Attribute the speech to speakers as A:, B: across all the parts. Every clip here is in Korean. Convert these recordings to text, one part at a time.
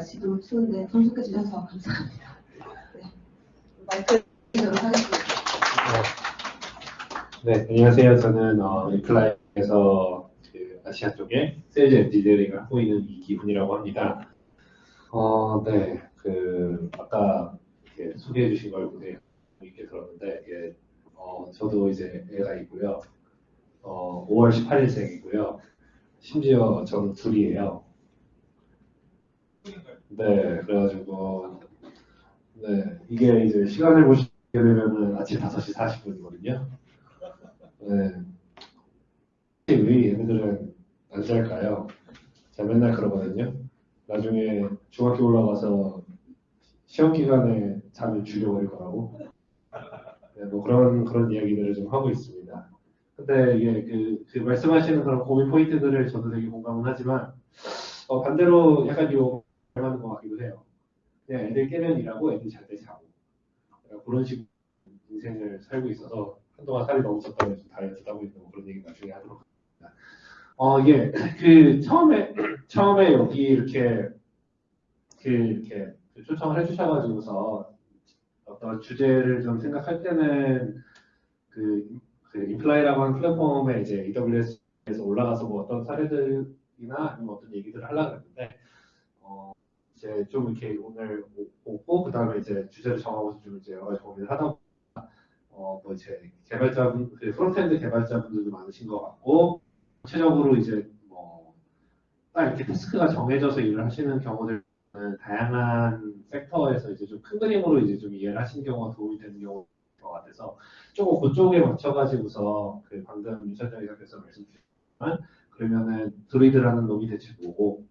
A: 좀 날씨도 추운데 참석해 주셔서 감사합니다. 네.
B: 네, 안녕하세요. 저는 어, Imply에서 그 아시아 쪽에 세일즈 엔지니어링을 하고 있는 이기훈이라고 합니다. 어, 네, 그 아까 소개해 주신 걸 굉장히 이렇게 들었는데 이게 어, 저도 이제 애가 있고요. 어, 5월 18일생이고요. 심지어 저는 둘이에요. 네, 그래가지고 네, 이게 이제 시간을 보시게 되면은 아침 5시 40분이거든요. 네. 왜 얘네들은 안 잘까요? 제가 맨날 그러거든요. 나중에 중학교 올라가서 시험 기간에 잠을 줄여버릴 거라고. 네, 뭐 그런 그런 이야기들을 좀 하고 있습니다. 근데 이게 그, 그 말씀하시는 그런 고민 포인트들을 저도 되게 공감은 하지만 어, 반대로 약간 요 닮아는 것 같기도 해요. 그냥 애들 깨면 일하고 애들 잘 때 자고 그런 식 인생을 살고 있어서 한동안 살이 너무 쪘다고 해서 다이어트 하고 있는 뭐 그런 얘기 나중에 하도록 하겠습니다. 어 이게 그 처음에 처음에 여기 이렇게 그 이렇게 그 초청을 해주셔가지고서 어떤 주제를 좀 생각할 때는 그, 그 Imply라고 하는 플랫폼에 이제 AWS에서 올라가서 뭐 어떤 사례들이나 아니면 어떤 얘기들을 하려고 했는데 어 이제 좀 이렇게 오늘 오고 그 다음에 이제 주제를 정하고서 좀 이제 여러 가지 고민을 하다 어, 뭐 이제 개발자분, 그 frontend 개발자분들도 많으신 것 같고, 구체적으로 이제 뭐, 딱 이렇게 task가 정해져서 일을 하시는 경우들은 다양한 섹터에서 이제 좀 큰 그림으로 이제 좀 이해를 하시는 경우가 도움이 되는 경우인 것 같아서, 조금 그쪽에 맞춰가지고서 그 방금 윤철장 이사께서 말씀 주셨지만, 그러면은 드루이드라는 놈이 대체 뭐고,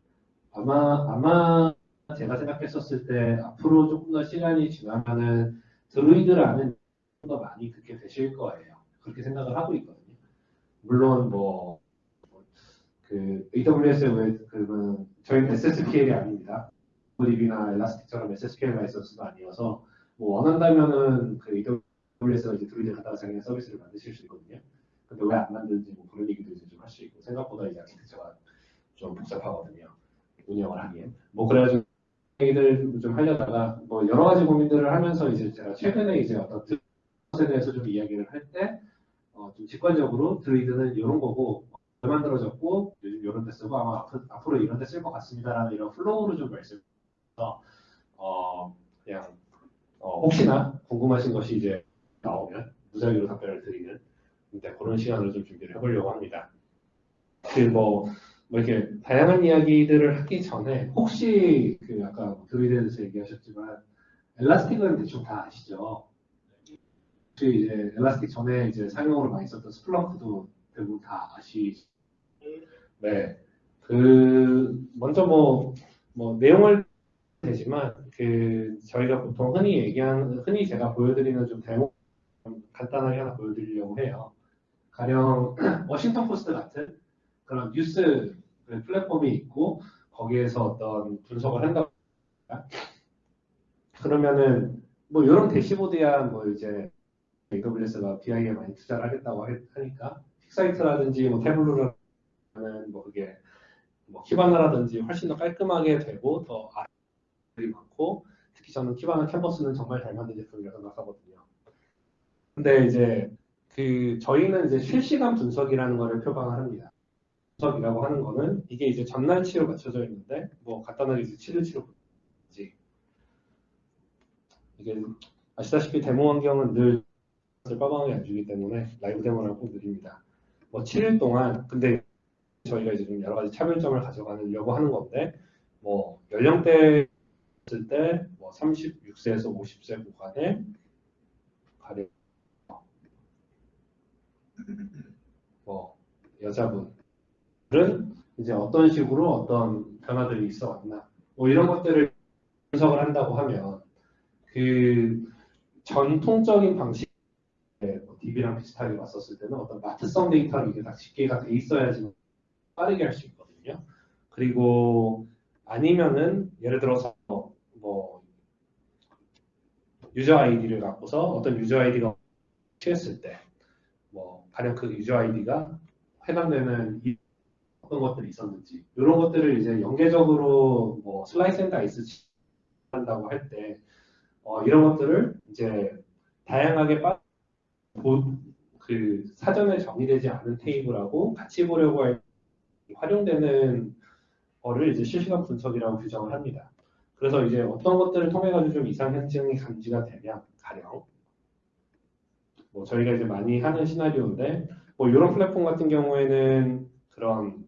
B: 아마, 아마 제가 생각했었을 때 앞으로 조금 더 시간이 지나면은 드루이드라는 더 많이 듣게 되실 거예요. 그렇게 생각을 하고 있거든요. 물론 뭐, 그 AWS의 왜, 그, 저희는 SSPL이 아닙니다. DB나 엘라스틱처럼 SSPL 라이선스도 아니어서, 뭐 원한다면은 그 AWS가 이제 드루이드 자기네 서비스를 만드실 수 있거든요. 근데 왜 안 만드는지 뭐 그런 얘기도 이제 좀 할 수 있고, 생각보다 이제 아키텍처가 좀 복잡하거든요. 운영을 하기엔. 뭐 그래가지고 얘기들 좀 하려다가 뭐 여러 가지 고민들을 하면서 이제 제가 최근에 이제 어떤 것에 대해서 좀 이야기를 할 때, 어, 좀 직관적으로 Druid는 이런 거고, 왜 만들어졌고, 요즘 이런 데 쓰고, 아마 앞으로 이런 데 쓸 것 같습니다라는 이런 flow로 좀 말씀해서, 어, 그냥, 어, 혹시나 궁금하신 것이 이제 나오면 무작위로 답변을 드리는, 근데 그런 시간을 좀 준비를 해보려고 합니다. 그 뭐, 뭐 이렇게 다양한 이야기들을 하기 전에, 혹시 그 아까 Druid에 대해서 얘기하셨지만, Elastic은 대충 다 아시죠? 혹시 이제 Elastic 전에 이제 사용으로 많이 썼던 Splunk도 대부분 다 아시죠? 네. 그 먼저 뭐, 뭐 내용을 되지만 그 저희가 보통 흔히 얘기하는 흔히 제가 보여드리는 좀좀 간단하게 하나 보여드리려고 해요. 가령 워싱턴 포스트 같은 그런 뉴스 그 플랫폼이 있고 거기에서 어떤 분석을 한다. 그러면은 뭐 이런 대시보드야 뭐 이제 AWS가 BI에 많이 투자를 하겠다고 하니까 QuickSight라든지 뭐 Tableau라는 뭐 그게 뭐 Kibana라든지 훨씬 더 깔끔하게 되고 더 아이들이 많고 특히 저는 Kibana Canvas는 정말 잘 만든 제품이라고 생각하거든요. 근데 이제 그 저희는 이제 실시간 분석이라는 거를 표방을 합니다. 분석이라고 하는 거는 이게 이제 전날치로 맞춰져 있는데 뭐 간단하게 이제 7일치로 이게 아시다시피 데모 환경은 늘 빠방하게 안 주기 때문에 라이브 데모를 꼭 드립니다. 뭐 7일 동안 근데 저희가 이제 좀 여러 가지 차별점을 가져가려고 하는 건데 뭐 연령대 있을 때 뭐 36세에서 50세 구간에 가령 뭐 여자분 들은 이제 어떤 식으로 어떤 변화들이 있어 왔나 뭐 이런 것들을 분석을 한다고 하면 그 전통적인 방식 DB랑 비슷하게 왔었을 때는 어떤 마트성 데이터로 이게 다 집계가 돼 있어야지 빠르게 할 수 있거든요. 그리고 아니면은 예를 들어서 뭐 유저 아이디를 갖고서 어떤 유저 아이디가 취했을 때 뭐 가령 그 유저 아이디가 해당되는 어떤 것들이 있었는지 이런 것들을 이제 연계적으로 뭐 slice and dice 한다고 할때 어, 이런 것들을 이제 다양하게 빠, 보, 그 사전에 정의되지 않은 테이블하고 같이 보려고 할 활용되는 거를 이제 실시간 분석이라고 규정을 합니다. 그래서 이제 어떤 것들을 통해 가지고 좀 이상 현상이 감지가 되면 가령 뭐 저희가 이제 많이 하는 시나리오인데 뭐 이런 플랫폼 같은 경우에는 그런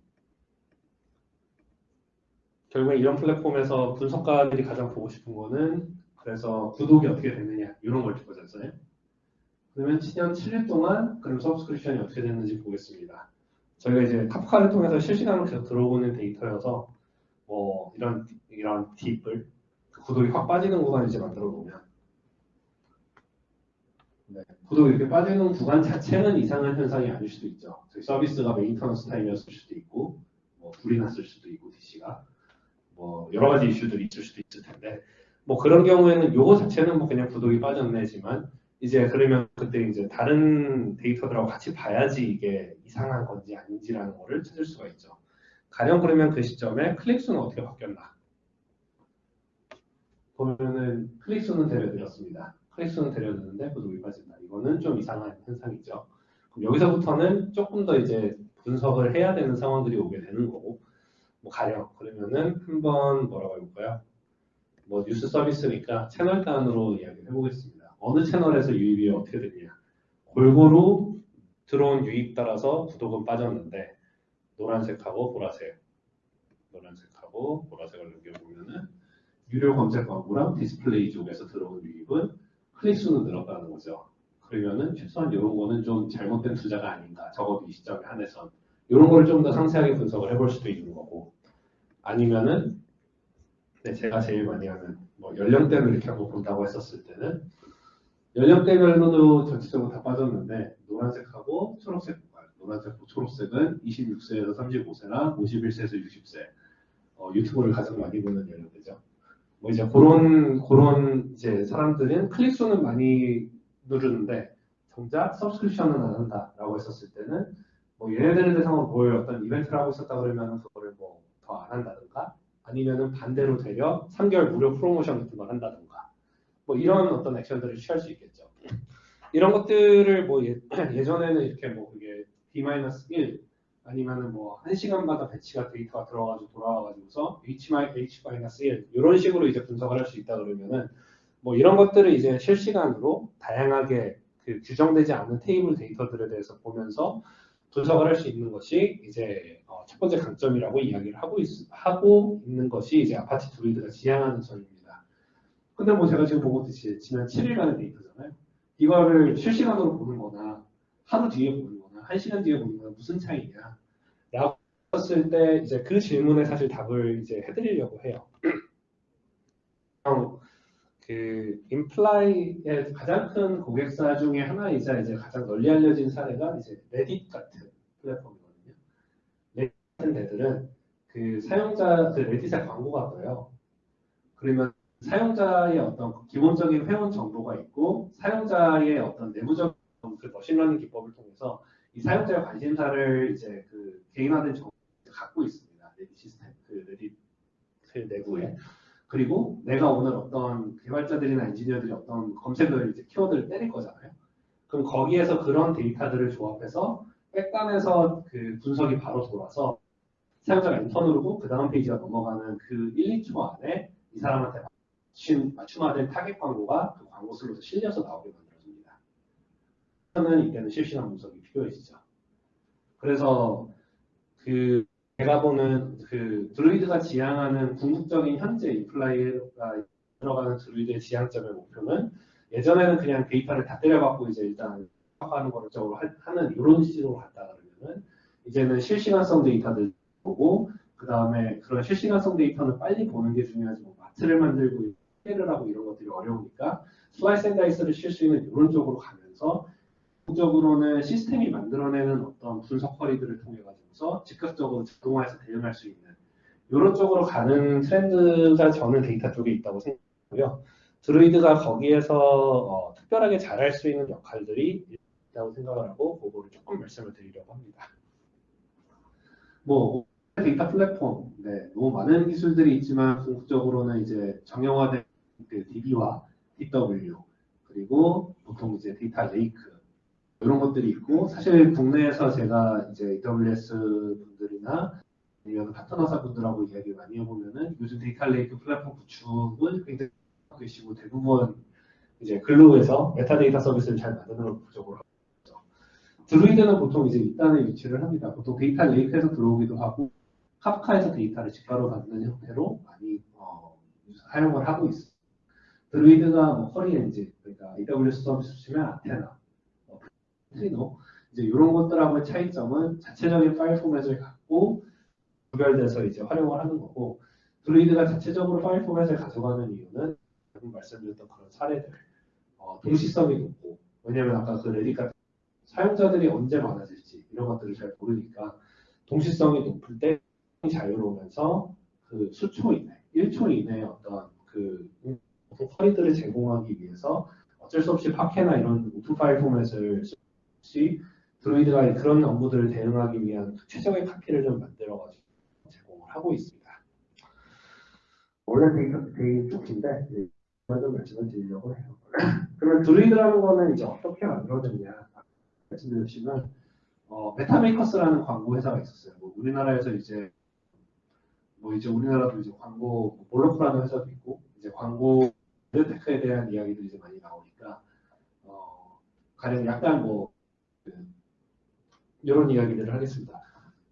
B: 결국에 이런 플랫폼에서 분석가들이 가장 보고 싶은 거는 그래서 구독이 어떻게 됐느냐 이런 걸 찍어줬어요. 그러면 7년 7일 동안 그럼 서브스크립션이 어떻게 됐는지 보겠습니다. 저희가 이제 카프카를 통해서 실시간으로 계속 들어오는 데이터여서 뭐 이런 이런 팁을 그 구독이 확 빠지는 구간을 이제 만들어 놓으면 네, 구독이 이렇게 빠지는 구간 자체는 이상한 현상이 아닐 수도 있죠. 저희 서비스가 maintenance time이었을 수도 있고 뭐 불이 났을 수도 있고 DC가 뭐 여러 가지 이슈들이 있을 수도 있을 텐데 뭐 그런 경우에는 요거 자체는 뭐 그냥 구독이 빠졌네지만 이제 그러면 그때 이제 다른 데이터들하고 같이 봐야지 이게 이상한 건지 아닌지라는 거를 찾을 수가 있죠. 가령 그러면 그 시점에 클릭 수는 어떻게 바뀌었나? 보면은 클릭 수는 데려드렸습니다. 클릭 수는 데려드는데 구독이 빠진다. 이거는 좀 이상한 현상이죠. 그럼 여기서부터는 조금 더 이제 분석을 해야 되는 상황들이 오게 되는 거고, 뭐 가령 그러면은 한번 뭐라고 해볼까요? 뭐 뉴스 서비스니까 채널 단으로 이야기를 해보겠습니다. 어느 채널에서 유입이 어떻게 되냐? 골고루 들어온 유입 따라서 구독은 빠졌는데 노란색하고 보라색, 노란색하고 보라색을 넘겨보면은 유료 검색 광고랑 디스플레이 쪽에서 들어온 유입은 클릭 수는 늘었다는 거죠. 그러면은 최소한 이런 거는 좀 잘못된 투자가 아닌가. 적어도 이 시점에 한해선 이런 걸 좀 더 상세하게 분석을 해볼 수도 있는 거고 아니면은 네, 제가 제일 많이 하는 뭐 연령대를 이렇게 한번 본다고 했었을 때는 연령대별로도 전체적으로 다 빠졌는데 노란색하고 초록색 노란색하고 초록색은 26세에서 35세랑 51세에서 60세 어, 유튜브를 가장 많이 보는 연령대죠. 뭐 이제 그런 그런 이제 사람들은 클릭 수는 많이 누르는데 정작 서브스크립션은 안 한다라고 했었을 때는 뭐 얘네들에 대해서 뭘 어떤 이벤트를 하고 있었다 그러면 그거를 뭐 더 안 한다든가 아니면은 반대로 되려 3개월 무료 프로모션 같은 걸 한다든가 뭐 이런 어떤 액션들을 취할 수 있겠죠. 이런 것들을 뭐 예, 예전에는 이렇게 뭐 그게 D-1 아니면은 뭐 1시간마다 배치가 데이터가 들어가지고 돌아와가지고서 H-1 이런 식으로 이제 분석을 할 수 있다 그러면은 뭐 이런 것들을 이제 실시간으로 다양하게 그 규정되지 않은 테이블 데이터들에 대해서 보면서 분석을 할 수 있는 것이 이제 어, 첫 번째 강점이라고 이야기를 하고, 있, 하고 있는 것이 이제 아파트 드루이드가 지향하는 점입니다. 근데 뭐 제가 지금 보고 있듯이 지난 7일간의 데이터잖아요. 이거를 실시간으로 보는 거나 하루 뒤에 보는 거나 한 시간 뒤에 보는 거나 무슨 차이냐. 라고 했을 때 이제 그 질문에 사실 답을 이제 해드리려고 해요. 그 인플라이의 가장 큰 고객사 중에 하나이자 이제 가장 널리 알려진 사례가 이제 레딧 같은 플랫폼이거든요. 레딧 같은 데들은 그 사용자 그 Reddit에 광고가 떠요. 그러면 사용자의 어떤 기본적인 회원 정보가 있고 사용자의 어떤 내부적 그 machine learning 기법을 통해서 이 사용자의 관심사를 이제 그 개인화된 정보를 갖고 있습니다. Reddit 시스템 그 Reddit 그 내부에. 그리고 내가 오늘 어떤 개발자들이나 엔지니어들이 어떤 검색을 이제 키워드를 때릴 거잖아요. 그럼 거기에서 그런 데이터들을 조합해서 back단에서 그 분석이 바로 돌아서 사용자가 누르고 그 다음 페이지가 넘어가는 그 1, 2초 안에 이 사람한테 맞춤, 맞춤화된 타겟 광고가 그 광고 슬롯에 실려서 나오게 만들어줍니다. 저는 이때는 실시간 분석이 필요해지죠. 그래서 그 제가 보는 그 Druid가 지향하는 궁극적인 현재 Imply가 들어가는 Druid의 지향점의 목표는 예전에는 그냥 데이터를 다 때려갖고 이제 일단 하는 거를 적으로 하는 이런 식으로 갔다 그러면은 이제는 실시간성 데이터들 보고 그 다음에 그런 실시간성 데이터는 빨리 보는 게 중요하지 뭐 마트를 만들고 해를 하고 이런 것들이 어려우니까 slice and dice를 있는 이런 쪽으로 가면서 적으로는 시스템이 만들어내는 어떤 분석 query들을 통해 가지고서 즉각적으로 자동화해서 대응할 수 있는 이런 쪽으로 가는 트렌드가 저는 데이터 쪽에 있다고 생각하고요. Druid가 거기에서 어, 특별하게 잘할 수 있는 역할들이 있다고 생각을 하고 그거를 조금 말씀을 드리려고 합니다. 뭐 데이터 플랫폼, 네, 너무 많은 기술들이 있지만 궁극적으로는 이제 정형화된 그 DB와 DW 그리고 보통 이제 data lake 이런 것들이 있고 사실 국내에서 제가 이제 AWS 분들이나 아니면 파트너사 분들하고 이야기 많이 해보면은 요즘 data lake 플랫폼 구축을 굉장히 하고 계시고 대부분 이제 Glue에서 메타데이터 서비스를 잘 만드는 걸 목적으로. Druid는 보통 이제 밑단에 위치를 합니다. 보통 data lake에서 들어오기도 하고 Kafka에서 데이터를 직가로 받는 형태로 많이 어, 사용을 하고 있습니다. Druid가 뭐 query 엔진, 그러니까 AWS 서비스 치면 아테나, 어, Trino 이제 이런 것들하고의 차이점은 자체적인 파일 포맷을 갖고 구별돼서 이제 활용을 하는 거고 Druid가 자체적으로 파일 포맷을 가져가는 이유는 말씀드렸던 그런 사례들 어, 동시성이 높고 왜냐면 아까 그 Reddit 같은 사용자들이 언제 많아질지 이런 것들을 잘 모르니까 동시성이 높을 때 자유로우면서 그 수초 이내, 1초 이내에 어떤 그 query들을 제공하기 위해서 어쩔 수 없이 Parquet나 이런 open file format을 쓰시 드루이드가 그런 업무들을 대응하기 위한 최적의 카피를 좀 만들어가지고 제공을 하고 있습니다. 원래 되게, 되게 쪽인데 좀 말씀을 드리려고 해요. 그러면 드루이드라는 거는 이제 어떻게 만들어졌냐 말씀드렸지만 어, 베타메이커스라는 광고 회사가 있었어요. 뭐 우리나라에서 이제 뭐 이제 우리나라도 이제 광고 뭐 몰로크라는 회사도 있고 이제 광고 테크에 대한 이야기도 이제 많이 나오니까 어, 가령 약간 뭐 그, 이런 이야기들을 하겠습니다.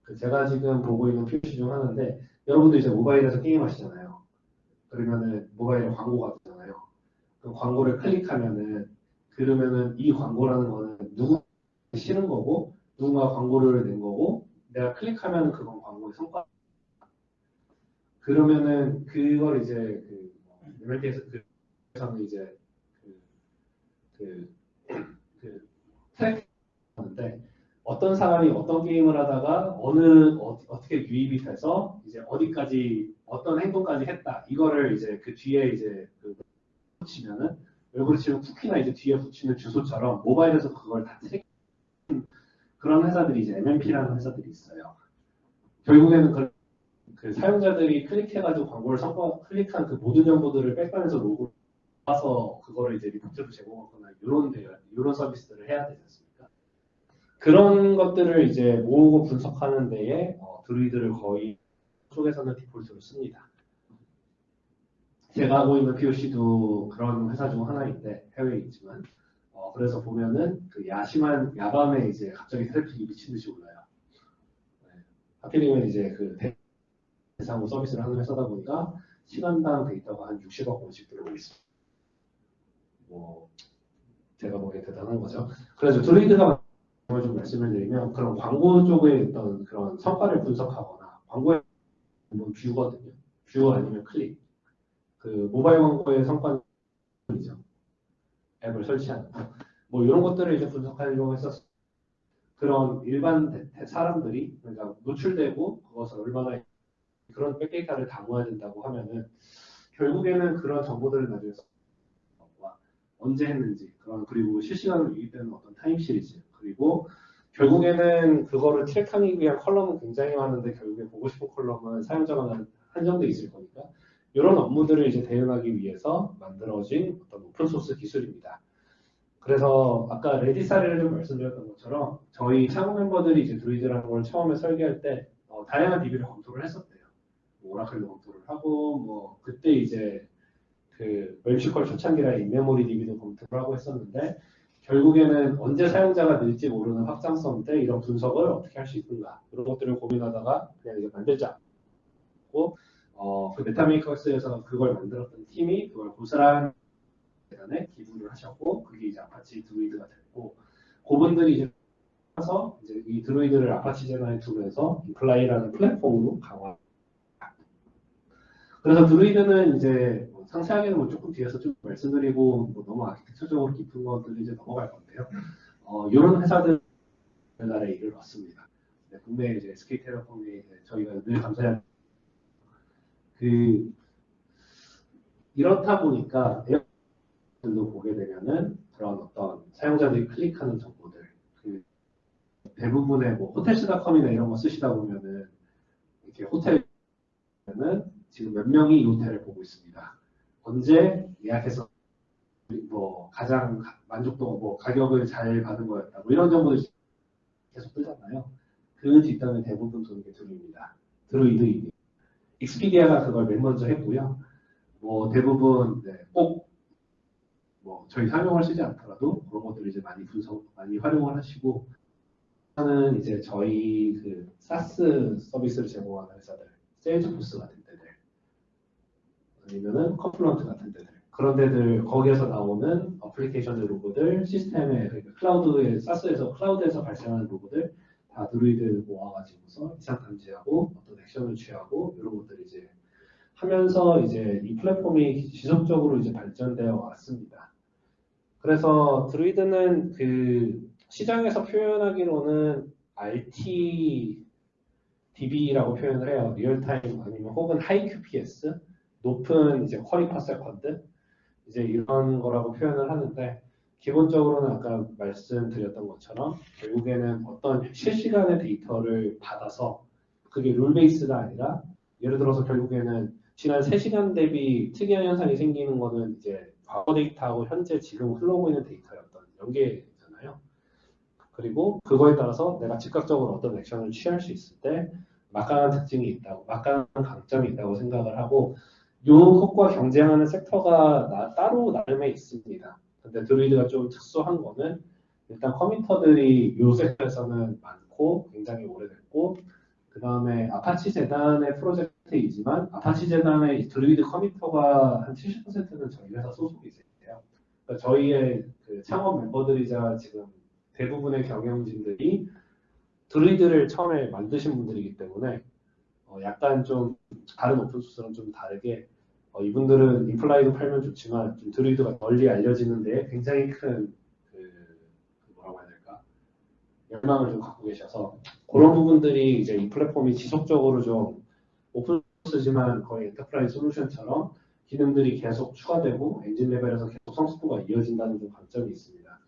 B: 그 제가 지금 보고 있는 표시 중 하나인데 여러분도 이제 모바일에서 게임 하시잖아요. 그러면은 모바일에 광고가 뜨잖아요. 그 광고를 클릭하면은 그러면은 이 광고라는 거는 누구 싫은 거고 누군가 광고를 낸 거고 내가 클릭하면 그건 광고의 성과. 그러면은 그걸 이제 그 MLP에서 그에서는 이제 그, 그, 그 트랙 하는데 어떤 사람이 어떤 게임을 하다가 어느 어, 떻게 유입이 돼서 이제 어디까지 어떤 행동까지 했다. 이거를 이제 그 뒤에 이제 그 붙이면은 외국으로 치면 쿠키나 이제 뒤에 붙이는 주소처럼 모바일에서 그걸 다 트랙 그런 회사들이 이제 MMP라는 회사들이 있어요. 결국에는 그, 그 사용자들이 클릭해가지고 광고를 선거 클릭한 그 모든 정보들을 backend에서 로그를 와서 그거를 이제 리포트로 제공하거나 이런 데 이런 서비스들을 해야 되지 않습니까? 그런 것들을 이제 모으고 분석하는 데에 어, Druid를 거의 쪽에서는 디폴트로 씁니다. 제가 하고 있는 POC도 그런 회사 중 하나인데 해외에 있지만 어, 그래서 보면은 그 야심한 야밤에 이제 갑자기 트래픽이 미친 듯이 올라요. 네. 하필이면 이제 그 대상으로 서비스를 하는 회사다 보니까 시간당 데이터가 한 60억 원씩 들어오고 있습니다. 뭐 제가 보기에 대단한 거죠. 그래서 Druid가 좀 말씀을 드리면 그런 광고 쪽의 어떤 그런 성과를 분석하거나 광고의 뭐 view거든요. view 아니면 클릭. 그 모바일 광고의 성과는 이죠 앱을 설치하는 거. 뭐 이런 것들을 이제 분석하려고 해서 그런 일반 사람들이 그러니까 노출되고 그것을 얼마나 그런 back data를 담아야 된다고 하면은 결국에는 그런 정보들을 나중에 언제 했는지 그런 그리고 실시간으로 유입되는 어떤 time series 그리고 결국에는 그거를 track하기 위한 컬럼은 굉장히 많은데 결국에 보고 싶은 컬럼은 사용자가 한정돼 있을 거니까 이런 업무들을 이제 대응하기 위해서 만들어진 어떤 open source 기술입니다. 그래서 아까 Reddit 사례를 좀 말씀드렸던 것처럼 저희 창업 멤버들이 이제 Druid라는 걸 처음에 설계할 때 어, 다양한 DB를 검토를 했었대요. 뭐 Oracle도 검토를 하고 뭐 그때 이제 그 NoSQL 초창기라 in-memory DB도 검토를 하고 했었는데 결국에는 언제 사용자가 늘지 모르는 확장성 때 이런 분석을 어떻게 할 수 있는가 이런 것들을 고민하다가 그냥 이제 만들자. 고 어, 그 Metamarkets에서 그걸 만들었던 팀이 그걸 고스란히 재단에 기부를 하셨고 그게 이제 Apache Druid가 됐고 그분들이 이제 해서 이제 이 Druid를 Apache 재단에 두면서 Imply라는 플랫폼으로 강화. 그래서 Druid는 이제 뭐 상세하게는 뭐 조금 뒤에서 좀 말씀드리고 뭐 너무 아키텍처적으로 깊은 것들을 이제 넘어갈 건데요. 어, 이런 회사들 우리나라에 일을 왔습니다. 네, 국내 이제 SK텔레콤이 저희가 늘 감사해야 그 이렇다 보니까 에어들도 보게 되면은 그런 어떤 사용자들이 클릭하는 정보들 그 대부분의 뭐 호텔스닷컴이나 이런 거 쓰시다 보면은 이렇게 호텔은 지금 몇 명이 이 호텔을 보고 있습니다. 언제 예약해서 뭐 가장 가- 만족도 뭐 가격을 잘 받은 거였다. 뭐 이런 정보를 계속 뜨잖아요. 그 뒷단은 대부분 도는 게 Druid입니다. Druid Expedia가 그걸 맨 먼저 했고요. 뭐 대부분 네, 꼭뭐 저희 설명을 쓰지 않더라도 그런 것들을 이제 많이 분석 많이 활용을 하시고 하는 이제 저희 그 SaaS 서비스를 제공하는 회사들, Salesforce 같은 데들 아니면은 Confluent 같은 데들 그런 데들 거기에서 나오는 어플리케이션 로고들 시스템에 그러니까 클라우드에 SaaS에서 클라우드에서 발생하는 로그들 다 드루이드 모아가지고서 이상 탐지하고 어떤 액션을 취하고 이런 것들 이제 하면서 이제 이 플랫폼이 지속적으로 이제 발전되어 왔습니다. 그래서 Druid는 그 시장에서 표현하기로는 RT DB라고 표현을 해요. real-time 아니면 혹은 high QPS 높은 이제 query per second 이제 이런 거라고 표현을 하는데 기본적으로는 아까 말씀드렸던 것처럼 결국에는 어떤 실시간의 데이터를 받아서 그게 룰 베이스가 아니라 예를 들어서 결국에는 지난 3시간 대비 특이한 현상이 생기는 거는 이제 과거 데이터하고 현재 지금 흘러오고 있는 데이터였던 연계잖아요. 그리고 그거에 따라서 내가 즉각적으로 어떤 액션을 취할 수 있을 때 막강한 특징이 있다고, 막강한 강점이 있다고 생각을 하고 이것과 경쟁하는 섹터가 나- 따로 나름에 있습니다. 근데 Druid가 좀 특수한 거는 일단 committer들이 이 섹터에서는 많고 굉장히 오래됐고 그 다음에 아파치 재단의 프로젝트이지만 아파치 재단의 Druid committer가 한 70%는 저희 회사 소속이 돼요. 그러니까 저희의 그 창업 멤버들이자 지금 대부분의 경영진들이 Druid를 처음에 만드신 분들이기 때문에 어, 약간 좀 다른 오픈소스랑 좀 다르게 어, 이분들은 Imply도 팔면 좋지만 좀 Druid가 널리 알려지는데 굉장히 큰 그, 뭐라고 해야 될까 열망을 좀 갖고 계셔서 그런 부분들이 이제 이 플랫폼이 지속적으로 좀 오픈 소스지만 거의 enterprise 솔루션처럼 기능들이 계속 추가되고 엔진 레벨에서 계속 성숙도가 이어진다는 좀 강점이 있습니다.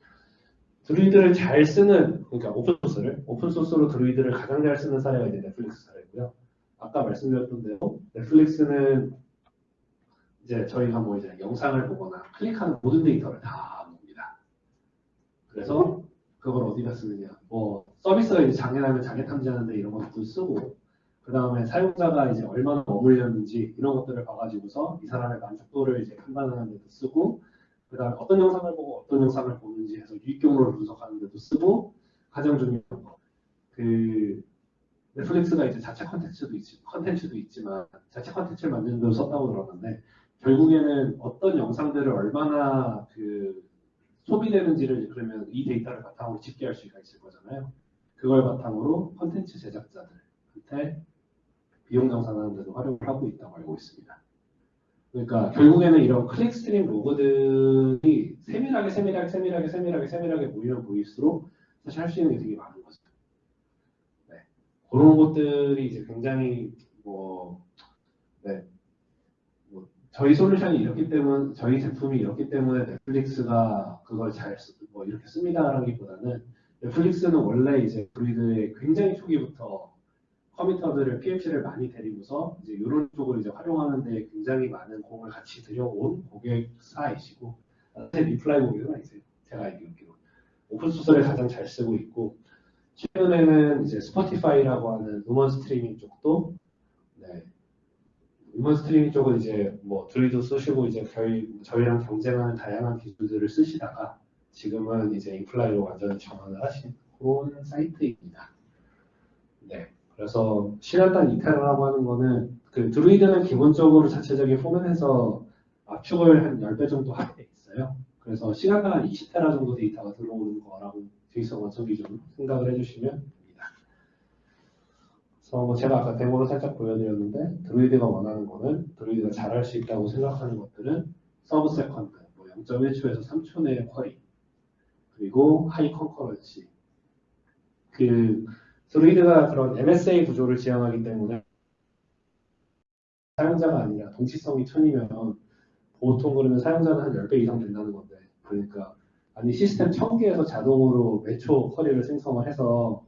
B: Druid를 잘 쓰는 그러니까 오픈소스를 오픈소스로 Druid를 가장 잘 쓰는 사례가 이제 넷플릭스 사례고요. 아까 말씀드렸던 대로 넷플릭스는 이제 저희가 뭐 이제 영상을 보거나 클릭하는 모든 데이터를 다 봅니다. 그래서 그걸 어디다 쓰느냐. 뭐 서비스가 이제 장애나면 장애 탐지하는데 이런 것도 쓰고 그 다음에 사용자가 이제 얼마나 머물렸는지 이런 것들을 봐가지고서 이 사람의 만족도를 이제 판단하는 데도 쓰고 그 다음에 어떤 영상을 보고 어떤 영상을 보는지 해서 유익 경로를 분석하는 데도 쓰고 가장 중요한 거. 그 넷플릭스가 이제 자체 컨텐츠도 있지, 컨텐츠도 있지만 자체 컨텐츠를 만드는 데도 썼다고 들었는데 결국에는 어떤 영상들을 얼마나 그 소비되는지를 그러면 이 데이터를 바탕으로 집계할 수가 있을 거잖아요. 그걸 바탕으로 컨텐츠 제작자들한테 비용 정산하는 데도 활용을 하고 있다고 알고 있습니다. 그러니까 결국에는 이런 click stream log들이 세밀하게 세밀하게 세밀하게 세밀하게 세밀하게 모이면 모일수록 사실 할 수 있는 게 되게 많은 거죠. 네. 그런 것들이 이제 굉장히 뭐, 네. 뭐 저희 솔루션이 이렇기 때문에 저희 제품이 이렇기 때문에 넷플릭스가 그걸 잘 뭐 이렇게 씁니다라기보다는 넷플릭스는 원래 이제 브리드의 굉장히 초기부터 컴퓨터들을 PMC를 많이 데리고서 이제 이런 쪽을 이제 활용하는 데 굉장히 많은 공을 같이 들여온 고객사이시고 사실 Imply 고객은 아니세요. 제가 알기로 오픈 소스를 가장 잘 쓰고 있고 최근에는 이제 스포티파이라고 하는 음원 스트리밍 쪽도 네, 음원 스트리밍 쪽은 이제 뭐 드루이드 쓰시고 이제 저희 저희랑 경쟁하는 다양한 기술들을 쓰시다가 지금은 이제 Imply로 완전히 전환을 하신 그런 사이트입니다. 네. 그래서 시간당 2테라라고 하는 거는 그 Druid는 기본적으로 자체적인 포맷에서 압축을 한 10배 정도 하게 돼 있어요. 그래서 시간당 한 20테라 정도 데이터가 들어오는 거라고 데이터 원천 기준 생각을 해주시면. 그래서 뭐 제가 아까 데모로 살짝 보여드렸는데 Druid가 원하는 거는 Druid가 잘할 수 있다고 생각하는 것들은 sub-second, 뭐 0.1초에서 3초 내의 query, 그리고 high concurrency. 그 Druid가 그런 MSA 구조를 지향하기 때문에 사용자가 아니라 동시성이 천이면 보통 그러면 사용자는 한 10배 이상 된다는 건데 그러니까 아니 시스템 1000개에서 자동으로 매초 쿼리를 생성을 해서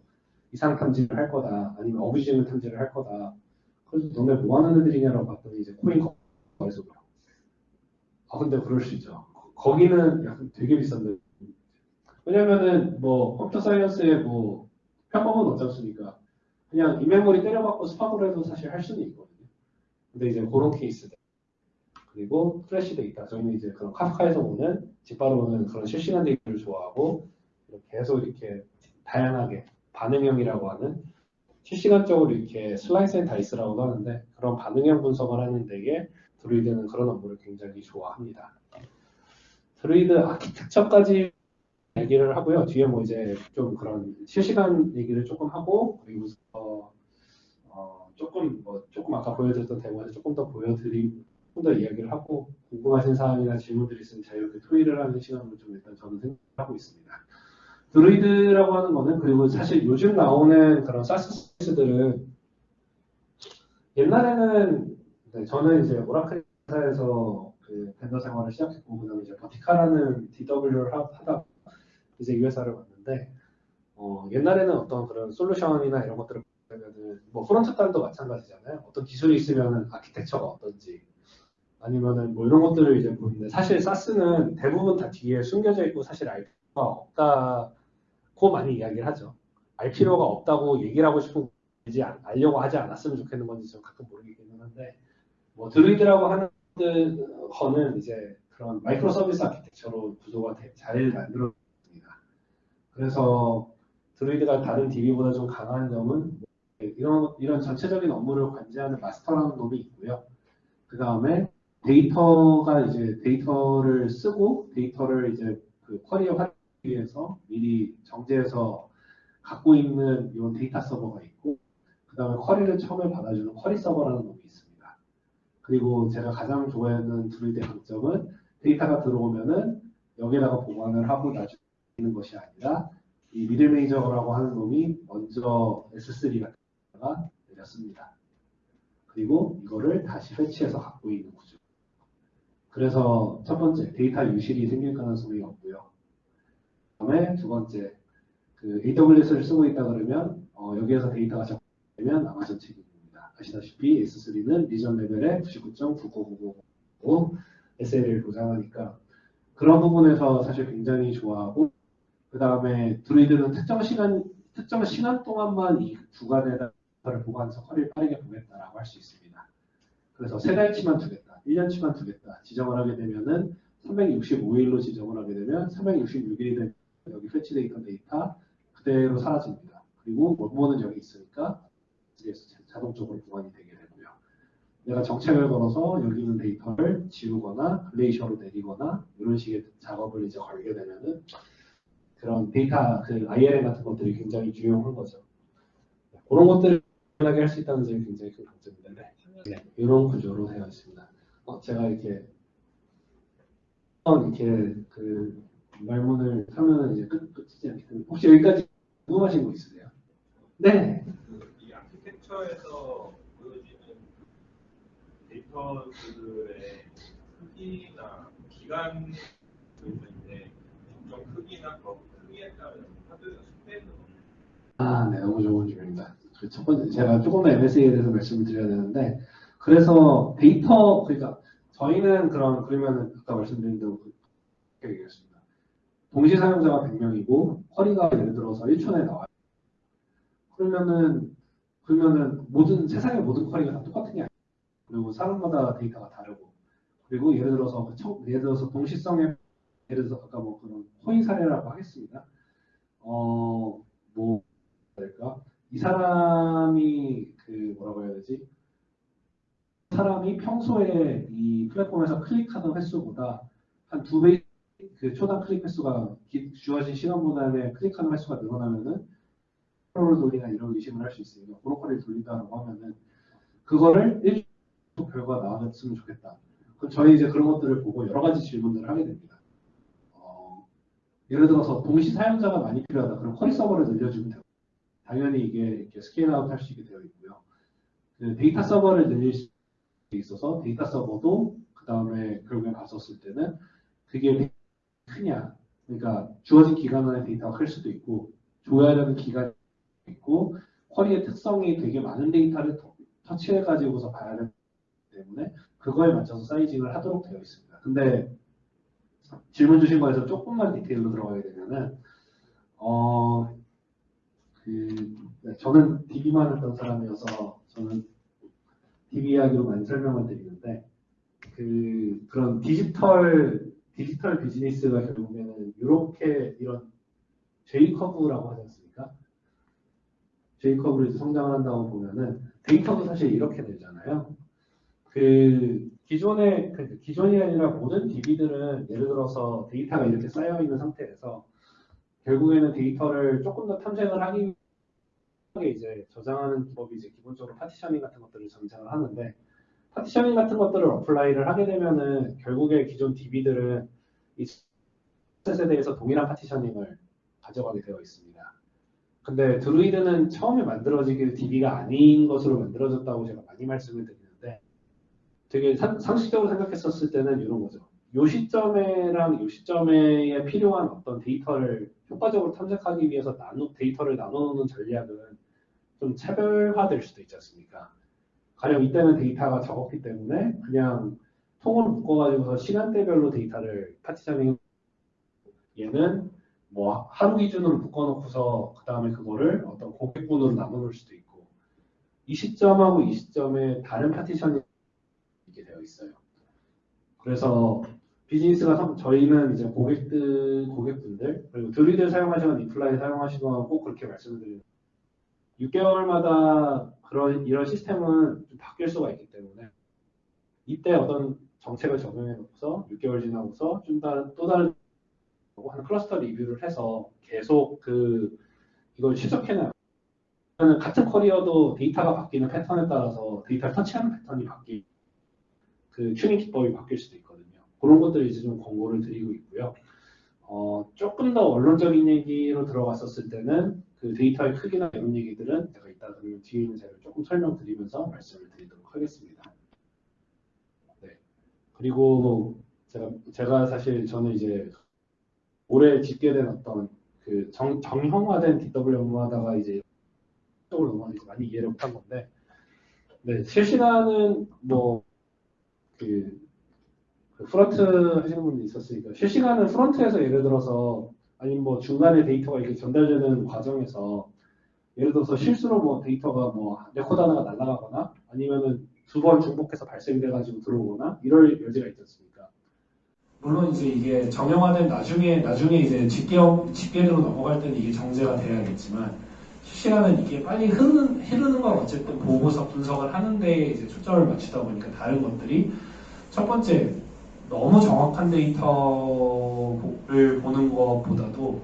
B: 이상 탐지를 할 거다 아니면 어부지징을 탐지를 할 거다 그래서 너네 뭐 하는 애들이냐라고 봤더니 이제 코인 거래소. 아 근데 그럴 수 있죠. 거기는 약간 되게 비싼데. 왜냐면은 뭐 컴퓨터 사이언스에 뭐 편법은 없지 않습니까? 그냥 in-memory 때려받고 Spark로 해도 사실 할 수는 있거든요. 근데 이제 그런 케이스들. 그리고 fresh 데이터. 저희는 이제 그런 Kafka에서 오는 직바로 오는 그런 실시간 데이터를 좋아하고 계속 이렇게 다양하게 반응형이라고 하는 실시간적으로 이렇게 slice and dice라고도 하는데 그런 반응형 분석을 하는 데에 Druid는 그런 업무를 굉장히 좋아합니다. Druid architecture까지 얘기를 하고요. 뒤에 뭐 이제 좀 그런 실시간 얘기를 조금 하고 그리고 어, 어, 조금 뭐 조금 아까 보여드렸던 대본에서 조금 더 보여드리 조금 더 이야기를 하고 궁금하신 사항이나 질문들이 있으면 자유롭게 토의를 하는 시간을 좀 일단 저는 생각하고 있습니다. 드루이드라고 하는 거는 그리고 사실 요즘 나오는 그런 사스 서비스들은 옛날에는 네, 저는 이제 오라클 회사에서 그 벤더 생활을 시작했고 그다음에 이제 버티카라는 DW를 하- 하다 이제 이 회사를 왔는데 어, 옛날에는 어떤 그런 솔루션이나 이런 것들을 보면은 뭐 front 단도 마찬가지잖아요. 어떤 기술이 있으면은 아키텍처가 어떤지 아니면은 뭐 이런 것들을 이제 보는데 사실 SaaS는 대부분 다 뒤에 숨겨져 있고 사실 알 필요가 없다 고 많이 이야기를 하죠. 알 필요가 없다고 얘기를 하고 싶은 안- 알려고 하지 않았으면 좋겠는 건지 좀 가끔 모르겠기는 한데 뭐 Druid라고 하는 그- 거는 이제 그런 microservice architecture로 구조가 되- 잘 만들어졌습니다. 그래서 Druid가 다른 DB보다 좀 강한 점은 이런 이런 전체적인 업무를 관제하는 마스터라는 놈이 있고요. 그 다음에 데이터가 이제 데이터를 쓰고 데이터를 이제 그 query에 활용하기 위해서 미리 정제해서 갖고 있는 이런 데이터 서버가 있고 그 다음에 query를 처음에 받아주는 query 서버라는 놈이 있습니다. 그리고 제가 가장 좋아하는 Druid의 강점은 데이터가 들어오면은 여기다가 보관을 하고 나중에 있는 것이 아니라 이 middle manager라고 하는 놈이 먼저 S3에 내려씁니다. 그리고 이거를 다시 회치해서 갖고 있는 구조. 그래서 첫 번째 데이터 유실이 생길 가능성이 없고요. 그다음에 두 번째 그 AWS를 쓰고 있다 그러면 어, 여기에서 데이터가 적되면 아마존 책임입니다. 아시다시피 S3는 region 레벨에 99.9999 SL을 보장하니까 그런 부분에서 사실 굉장히 좋아하고 그 다음에 드루이드는 특정 시간 특정 시간 동안만 이 구간에다를 보관해서 허리를 빠르게 보겠다라고 할 수 있습니다. 그래서 세 달치만 두겠다, 1년치만 두겠다 지정을 하게 되면은 365일로 지정을 하게 되면 366일이 되면 여기 패치되어 있던 데이터 그대로 사라집니다. 그리고 원본은 여기 있으니까 자동적으로 보관이 되게 되고요. 내가 정책을 걸어서 여기 있는 데이터를 지우거나 글레이셔로 내리거나 이런 식의 작업을 이제 걸게 되면은 그런 데이터 그 IRM 같은 것들이 굉장히 유용한 거죠. 그런 것들을 하게 할 수 있다는 점이 굉장히 큰 강점입니다. 네. 네, 이런 구조로 되어 있습니다. 어, 제가 이렇게 이렇게 그 말문을 하면은 이제 끝 끝이지 않기 때문에 혹시 여기까지 궁금하신 거 있으세요? 네.
C: 그이 아키텍처에서 보여지는 데이터들의 크기나 기간 있는데 점점 크기나 더 크기에 따른 하드 스펙은
B: 아, 네, 너무 좋은 질문입니다. 그 첫 번째, 제가 조금 더 MSA에 대해서 말씀을 드려야 되는데, 그래서 데이터, 그러니까 저희는 그런, 그러면은 아까 말씀드린 대로 그렇게 얘기했습니다. 동시 사용자가 100명이고, 쿼리가 예를 들어서 1초 에 나와요. 그러면은, 그러면은 모든, 세상의 모든 쿼리가 다 똑같은 게 아니에요. 그리고 사람마다 데이터가 다르고, 그리고 예를 들어서, 그 청- 예를 들어서 동시성에, 예를 들어서 아까 뭐 그런 코인 사례라고 하겠습니다. 어, 뭐, 될까? 이 사람이 그 뭐라고 해야 되지? 사람이 평소에 이 플랫폼에서 클릭하던 횟수보다 한 두 배 그 초당 클릭 횟수가 기- 주어진 시간보다는 클릭하는 횟수가 늘어나면은 매크로를 돌리나 이런 의심을 할 수 있으니까 브로커를 돌린다라고 하면은 그거를 일주 결과 나왔으면 좋겠다. 그럼 저희 이제 그런 것들을 보고 여러 가지 질문들을 하게 됩니다. 어, 예를 들어서 동시 사용자가 많이 필요하다. 그럼 query 서버를 늘려주면 되고 당연히 이게 이렇게 scale-out 할 수 있게 되어 있고요. 그 데이터 서버를 늘릴 수 있어서 데이터 서버도 그 다음에 결국에 봤었을 때는 그게 크냐. 그러니까 주어진 기간 안에 데이터가 클 수도 있고 되는 기간이 있고 query의 특성이 되게 많은 데이터를 더- 터치해 가지고서 봐야 되기 때문에 그거에 맞춰서 sizing을 하도록 되어 있습니다. 근데 질문 주신 거에서 조금만 디테일로 들어가게 되면은 어, 그, 네, 저는 DB만 했던 사람이어서 저는 DB 이야기로 많이 설명을 드리는데 그 그런 디지털 디지털 비즈니스가 결국에는 이렇게 이런 J 커브라고 하지 않습니까? curve로 이제 성장을 한다고 보면은 데이터도 사실 이렇게 되잖아요. 그 기존의 그 기존이 아니라 모든 DB들은 예를 들어서 데이터가 이렇게 쌓여 있는 상태에서 결국에는 데이터를 조금 더 탐색을 하기 위해 이제 저장하는 기법이 이제 기본적으로 partitioning 같은 것들을 장착을 하는데 partitioning 같은 것들을 apply를 하게 되면은 결국에 기존 DB들은 이 셋에 대해서 동일한 partitioning을 가져가게 되어 있습니다. 근데 Druid는 처음에 만들어지길 DB가 아닌 것으로 만들어졌다고 제가 많이 말씀을 드리는데 되게 상, 상식적으로 생각했었을 때는 이런 거죠. 요 시점에랑 요 시점에 필요한 어떤 데이터를 효과적으로 탐색하기 위해서 나누, 데이터를 나눠놓는 전략은 좀 차별화될 수도 있지 않습니까? 가령 이때는 데이터가 적었기 때문에 그냥 통으로 묶어가지고서 시간대별로 데이터를 partitioning 얘는 뭐 하루 기준으로 묶어놓고서 그 다음에 그거를 어떤 고객군으로 나눠놓을 수도 있고 이 시점하고 이 시점에 다른 파티션이 있게 되어 있어요. 그래서 비즈니스가 참- 저희는 이제 고객들 고객분들 그리고 드리들 사용하시거나 인플라이 사용하시거나 꼭 그렇게 말씀을 드리는 6개월마다 그런 이런 시스템은 좀 바뀔 수가 있기 때문에 이때 어떤 정책을 적용해 놓고서 6개월 지나고서 좀 다른 또 다른 하는 클러스터 리뷰를 해서 계속 그 이걸 실적해내요. 같은 query여도 데이터가 바뀌는 패턴에 따라서 데이터를 터치하는 패턴이 바뀌, 그 튜닝 기법이 바뀔 수도 있거든요. 그런 것들을 이제 좀 권고를 드리고 있고요. 어, 조금 더 원론적인 얘기로 들어갔었을 때는 그 데이터의 크기나 이런 얘기들은 제가 이따 그러면 뒤에 있는 자료를 조금 설명드리면서 말씀을 드리도록 하겠습니다. 네. 그리고 제가 제가 사실 저는 이제 올해 짓게 된 어떤 그 정, 정형화된 DW 업무하다가 이제 쪽으로 넘어가서 많이 이해를 못한 건데, 네 실시간은 뭐그 그 front 하시는 분도 있었으니까 실시간은 front에서 예를 들어서 아니면 뭐 중간에 데이터가 이렇게 전달되는 과정에서 예를 들어서 실수로 뭐 데이터가 뭐 레코드 하나가 날아가거나 아니면은 두 번 중복해서 발생돼 가지고 들어오거나 이럴 여지가 있지 않습니까? 물론 이제 이게 정형화된 나중에 나중에 이제 집계 집계로 넘어갈 때는 이게 정제가 돼야겠지만 실시간은 이게 빨리 흐르는 흐르는 걸 어쨌든 보고서 분석을 하는데 이제 초점을 맞추다 보니까 다른 것들이 첫 번째 너무 정확한 데이터를 보는 것보다도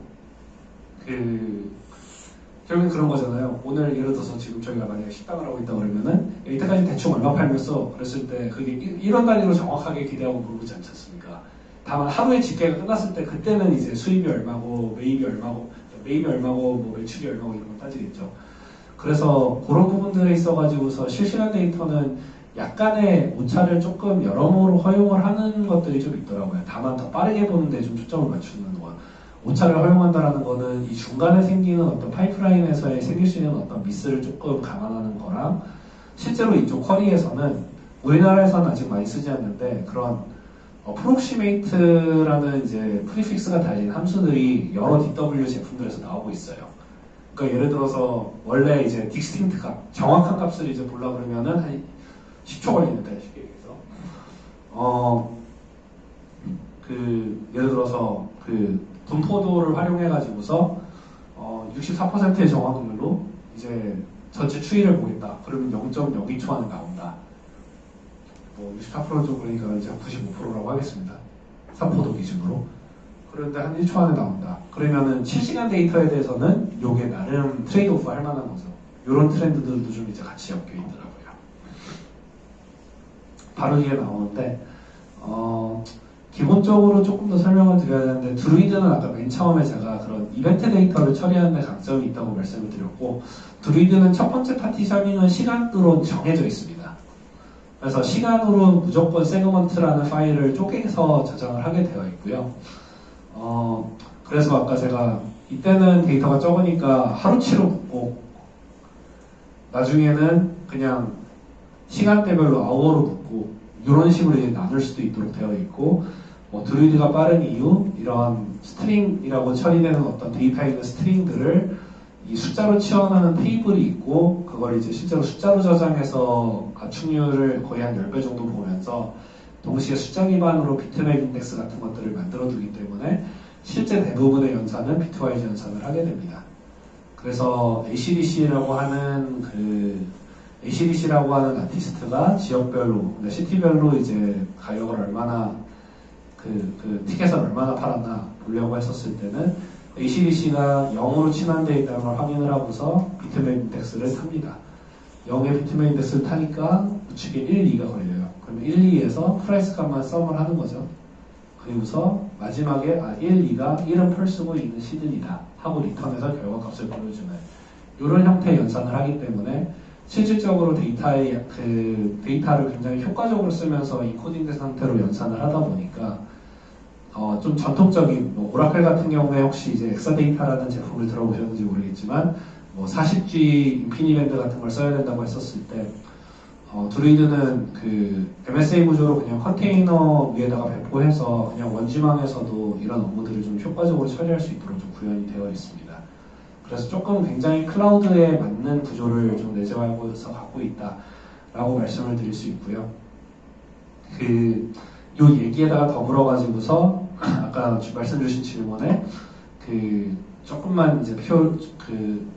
B: 그 결국엔 그런 거잖아요. 오늘 예를 들어서 지금 저희가 만약에 식당을 하고 있다 그러면은 이때까지 대충 얼마 팔렸어 그랬을 때 그게 1원 단위로 정확하게 기대하고 모르지 않지 않습니까? 다만 하루의 집계가 끝났을 때 그때는 이제 수입이 얼마고 매입이 얼마고 매입이 얼마고 뭐 매출이 얼마고 이런 걸 따지겠죠. 그래서 그런 부분들에 있어가지고서 실시간 데이터는 약간의 오차를 조금 여러모로 허용을 하는 것들이 좀 있더라고요. 다만 더 빠르게 보는데 좀 초점을 맞추는 거. 오차를 허용한다라는 거는 이 중간에 생기는 어떤 파이프라인에서의 생길 수 있는 어떤 미스를 조금 감안하는 거랑 실제로 이쪽 쿼리에서는 우리나라에서는 아직 많이 쓰지 않는데 그런 approximate라는 이제 prefix가 달린 함수들이 여러 DW 제품들에서 나오고 있어요. 그러니까 예를 들어서 원래 이제 distinct 값, 정확한 값을 이제 보려 그러면은 한 10초 걸리는데 쉽게 얘기해서 어, 그 예를 들어서 그 분포도를 활용해 가지고서 어, 64%의 정확률로 이제 전체 추이를 보겠다. 그러면 0.02초 안에 나온다. 뭐 64%죠. 그러니까 이제 95%라고 하겠습니다. 분포도 기준으로. 그런데 한 1초 안에 나온다. 그러면은 실시간 데이터에 대해서는 요게 나름 trade off 할 만한 거죠. 이런 트렌드들도 좀 이제 같이 엮여 있더라고요. 바로 이게 나오는데, 어, 기본적으로 조금 더 설명을 드려야 되는데, Druid는 아까 맨 처음에 제가 그런 이벤트 데이터를 처리하는 데 강점이 있다고 말씀을 드렸고, Druid는 첫 번째 partitioning은 시간으로 정해져 있습니다. 그래서 시간으로 무조건 세그먼트라는 파일을 쪼개서 저장을 하게 되어 있고요. 어, 그래서 아까 제가 이때는 데이터가 적으니까 하루치로 묶고 나중에는 그냥 시간대별로 hour로 묶고 이런 식으로 이제 나눌 수도 있도록 되어 있고 뭐 Druid가 빠른 이유 이런 스트링이라고 처리되는 어떤 데이터 있는 스트링들을 이 숫자로 치환하는 테이블이 있고 그걸 이제 실제로 숫자로 저장해서 압축률을 거의 한 10배 정도 보면서 동시에 숫자 기반으로 bitmap index 같은 것들을 만들어 두기 때문에 실제 대부분의 연산은 bitwise 연산을 하게 됩니다. 그래서 ACDC라고 하는 그 ACDC라고 하는 아티스트가 지역별로, 그러니까 city별로 이제 가격을 얼마나 그, 그 티켓을 얼마나 팔았나 보려고 했었을 때는 ACDC가 0으로 치환되어 있다는 걸 확인을 하고서 bitmap index를 탑니다. 0의 bitmap index를 타니까 우측에 1, 2가 걸려요. 그러면 1, 2에서 price 값만 sum을 하는 거죠. 그리고서 마지막에 아, 1, 2가 1은 펄 쓰고 있는 시즌이다 하고 return해서 결과 값을 보여주는 이런 형태의 연산을 하기 때문에 실질적으로 데이터의 그 데이터를 굉장히 효과적으로 쓰면서 encoding된 상태로 연산을 하다 보니까 어, 좀 전통적인 뭐 Oracle 같은 경우에 혹시 이제 Exadata라는 제품을 들어보셨는지 모르겠지만 뭐 40G InfiniBand 같은 걸 써야 된다고 했었을 때 어, Druid는 그 MSA 구조로 그냥 컨테이너 위에다가 배포해서 그냥 1G망에서도 이런 업무들을 좀 효과적으로 처리할 수 있도록 좀 구현이 되어 있습니다. 그래서 조금 굉장히 클라우드에 맞는 구조를 좀 내재하고서 갖고 있다라고 말씀을 드릴 수 있고요. 그, 요 얘기에다가 더불어 가지고서 아까 주- 말씀 주신 질문에 그 조금만 이제 표, 그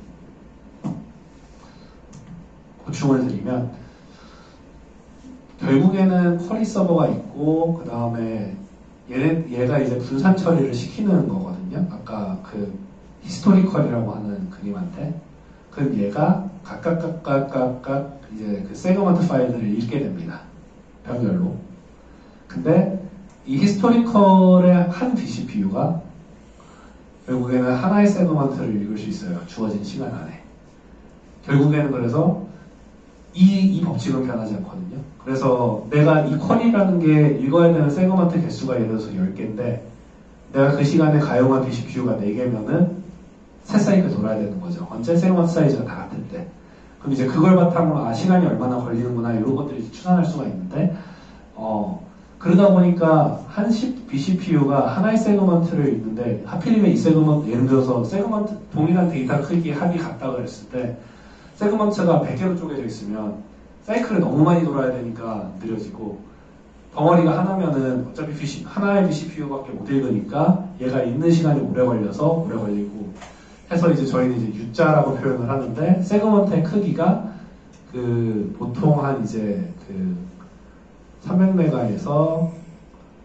B: 보충을 드리면 결국에는 query 서버가 있고 그 다음에 얘, 얘가 이제 분산 처리를 시키는 거거든요. 아까 그 historical이라고 하는 그림한테 그럼 얘가 각각 각각 각각 이제 그 세그먼트 파일들을 읽게 됩니다. 병렬로. 근데 이 historical의 한 vCPU가 결국에는 하나의 세그먼트를 읽을 수 있어요. 주어진 시간 안에. 결국에는 그래서 이, 이 법칙은 변하지 않거든요. 그래서 내가 이 query라는 게 읽어야 되는 세그먼트 개수가 예를 들어서 10개인데 내가 그 시간에 가용한 vCPU가 4개면은 세 사이클 돌아야 되는 거죠. 언제 세그먼트 사이즈가 다 때. 그럼 이제 그걸 바탕으로 아 시간이 얼마나 걸리는구나 이런 것들이 추산할 수가 있는데 어 그러다 보니까 한 vCPU가 하나의 segment를 읽는데 하필이면 이 segment 예를 들어서 segment 동일한 데이터 크기 합이 같다 그랬을 때 segment가 100개로 쪼개져 있으면 사이클을 너무 많이 돌아야 되니까 느려지고 덩어리가 하나면은 어차피 vC, 하나의 vCPU밖에 못 읽으니까 얘가 읽는 시간이 오래 걸려서 오래 걸리고 해서 이제 저희는 이제 U자라고 표현을 하는데 세그먼트의 크기가 그 보통 한 이제 그 300메가에서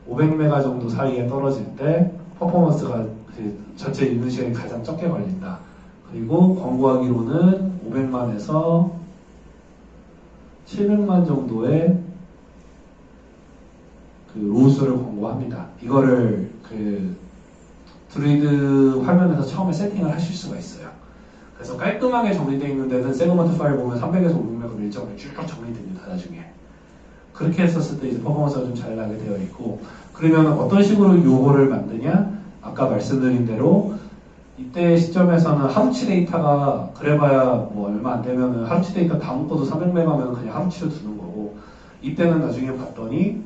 B: 500메가 정도 사이에 떨어질 때 퍼포먼스가 그 전체 읽는 시간이 가장 적게 걸린다. 그리고 권고하기로는 500만에서 700만 정도의 그 로우수를 권고합니다. 이거를 그 드루이드 화면에서 처음에 세팅을 하실 수가 있어요. 그래서 깔끔하게 정리되어 있는 데는 segment 파일 보면 300에서 500메가 일정으로 쭉 정리됩니다. 나중에. 그렇게 했었을 때 이제 퍼포먼스가 좀 잘 나게 되어 있고 그러면 어떤 식으로 요거를 만드냐? 아까 말씀드린 대로 이때 시점에서는 하루치 데이터가 그래봐야 뭐 얼마 안 되면은 하루치 데이터 다 묶어도 300메가면 그냥 하루치로 두는 거고 이때는 나중에 봤더니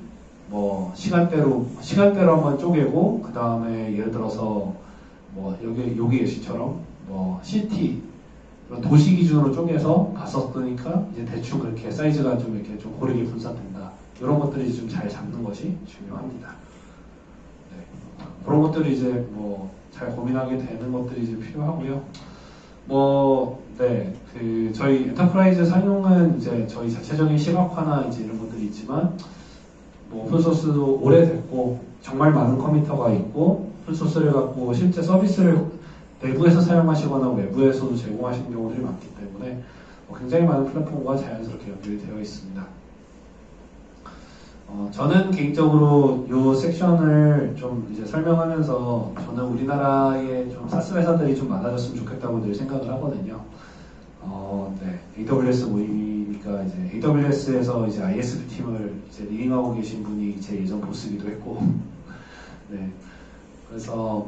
B: 뭐 시간대로 시간대로 한번 쪼개고 그 다음에 예를 들어서 뭐 여기 여기 예시처럼 뭐 city 도시 기준으로 쪼개서 봤었으니까 이제 대충 그렇게 사이즈가 좀 이렇게 좀 고르게 분산된다 이런 것들이 좀 잘 잡는 것이 중요합니다. 네. 그런 것들이 이제 뭐 잘 고민하게 되는 것들이 이제 필요하고요. 뭐, 네, 그 저희 enterprise 상용은 이제 저희 자체적인 시각화나 이제 이런 것들이 있지만 뭐 open source도 오래됐고 정말 많은 committer가 있고 open source를 갖고 실제 서비스를 내부에서 사용하시거나 외부에서도 제공하시는 경우들이 많기 때문에 뭐 굉장히 많은 플랫폼과 자연스럽게 연결이 되어 있습니다. 어, 저는 개인적으로 이 섹션을 좀 이제 설명하면서 저는 우리나라에 좀 SaaS 회사들이 좀 많아졌으면 좋겠다고 늘 생각을 하거든요. 어, 네. AWS 모임이니까 이제 AWS에서 이제 ISP 팀을 이제 리딩하고 계신 분이 제 예전 보스기도 했고, 네. 그래서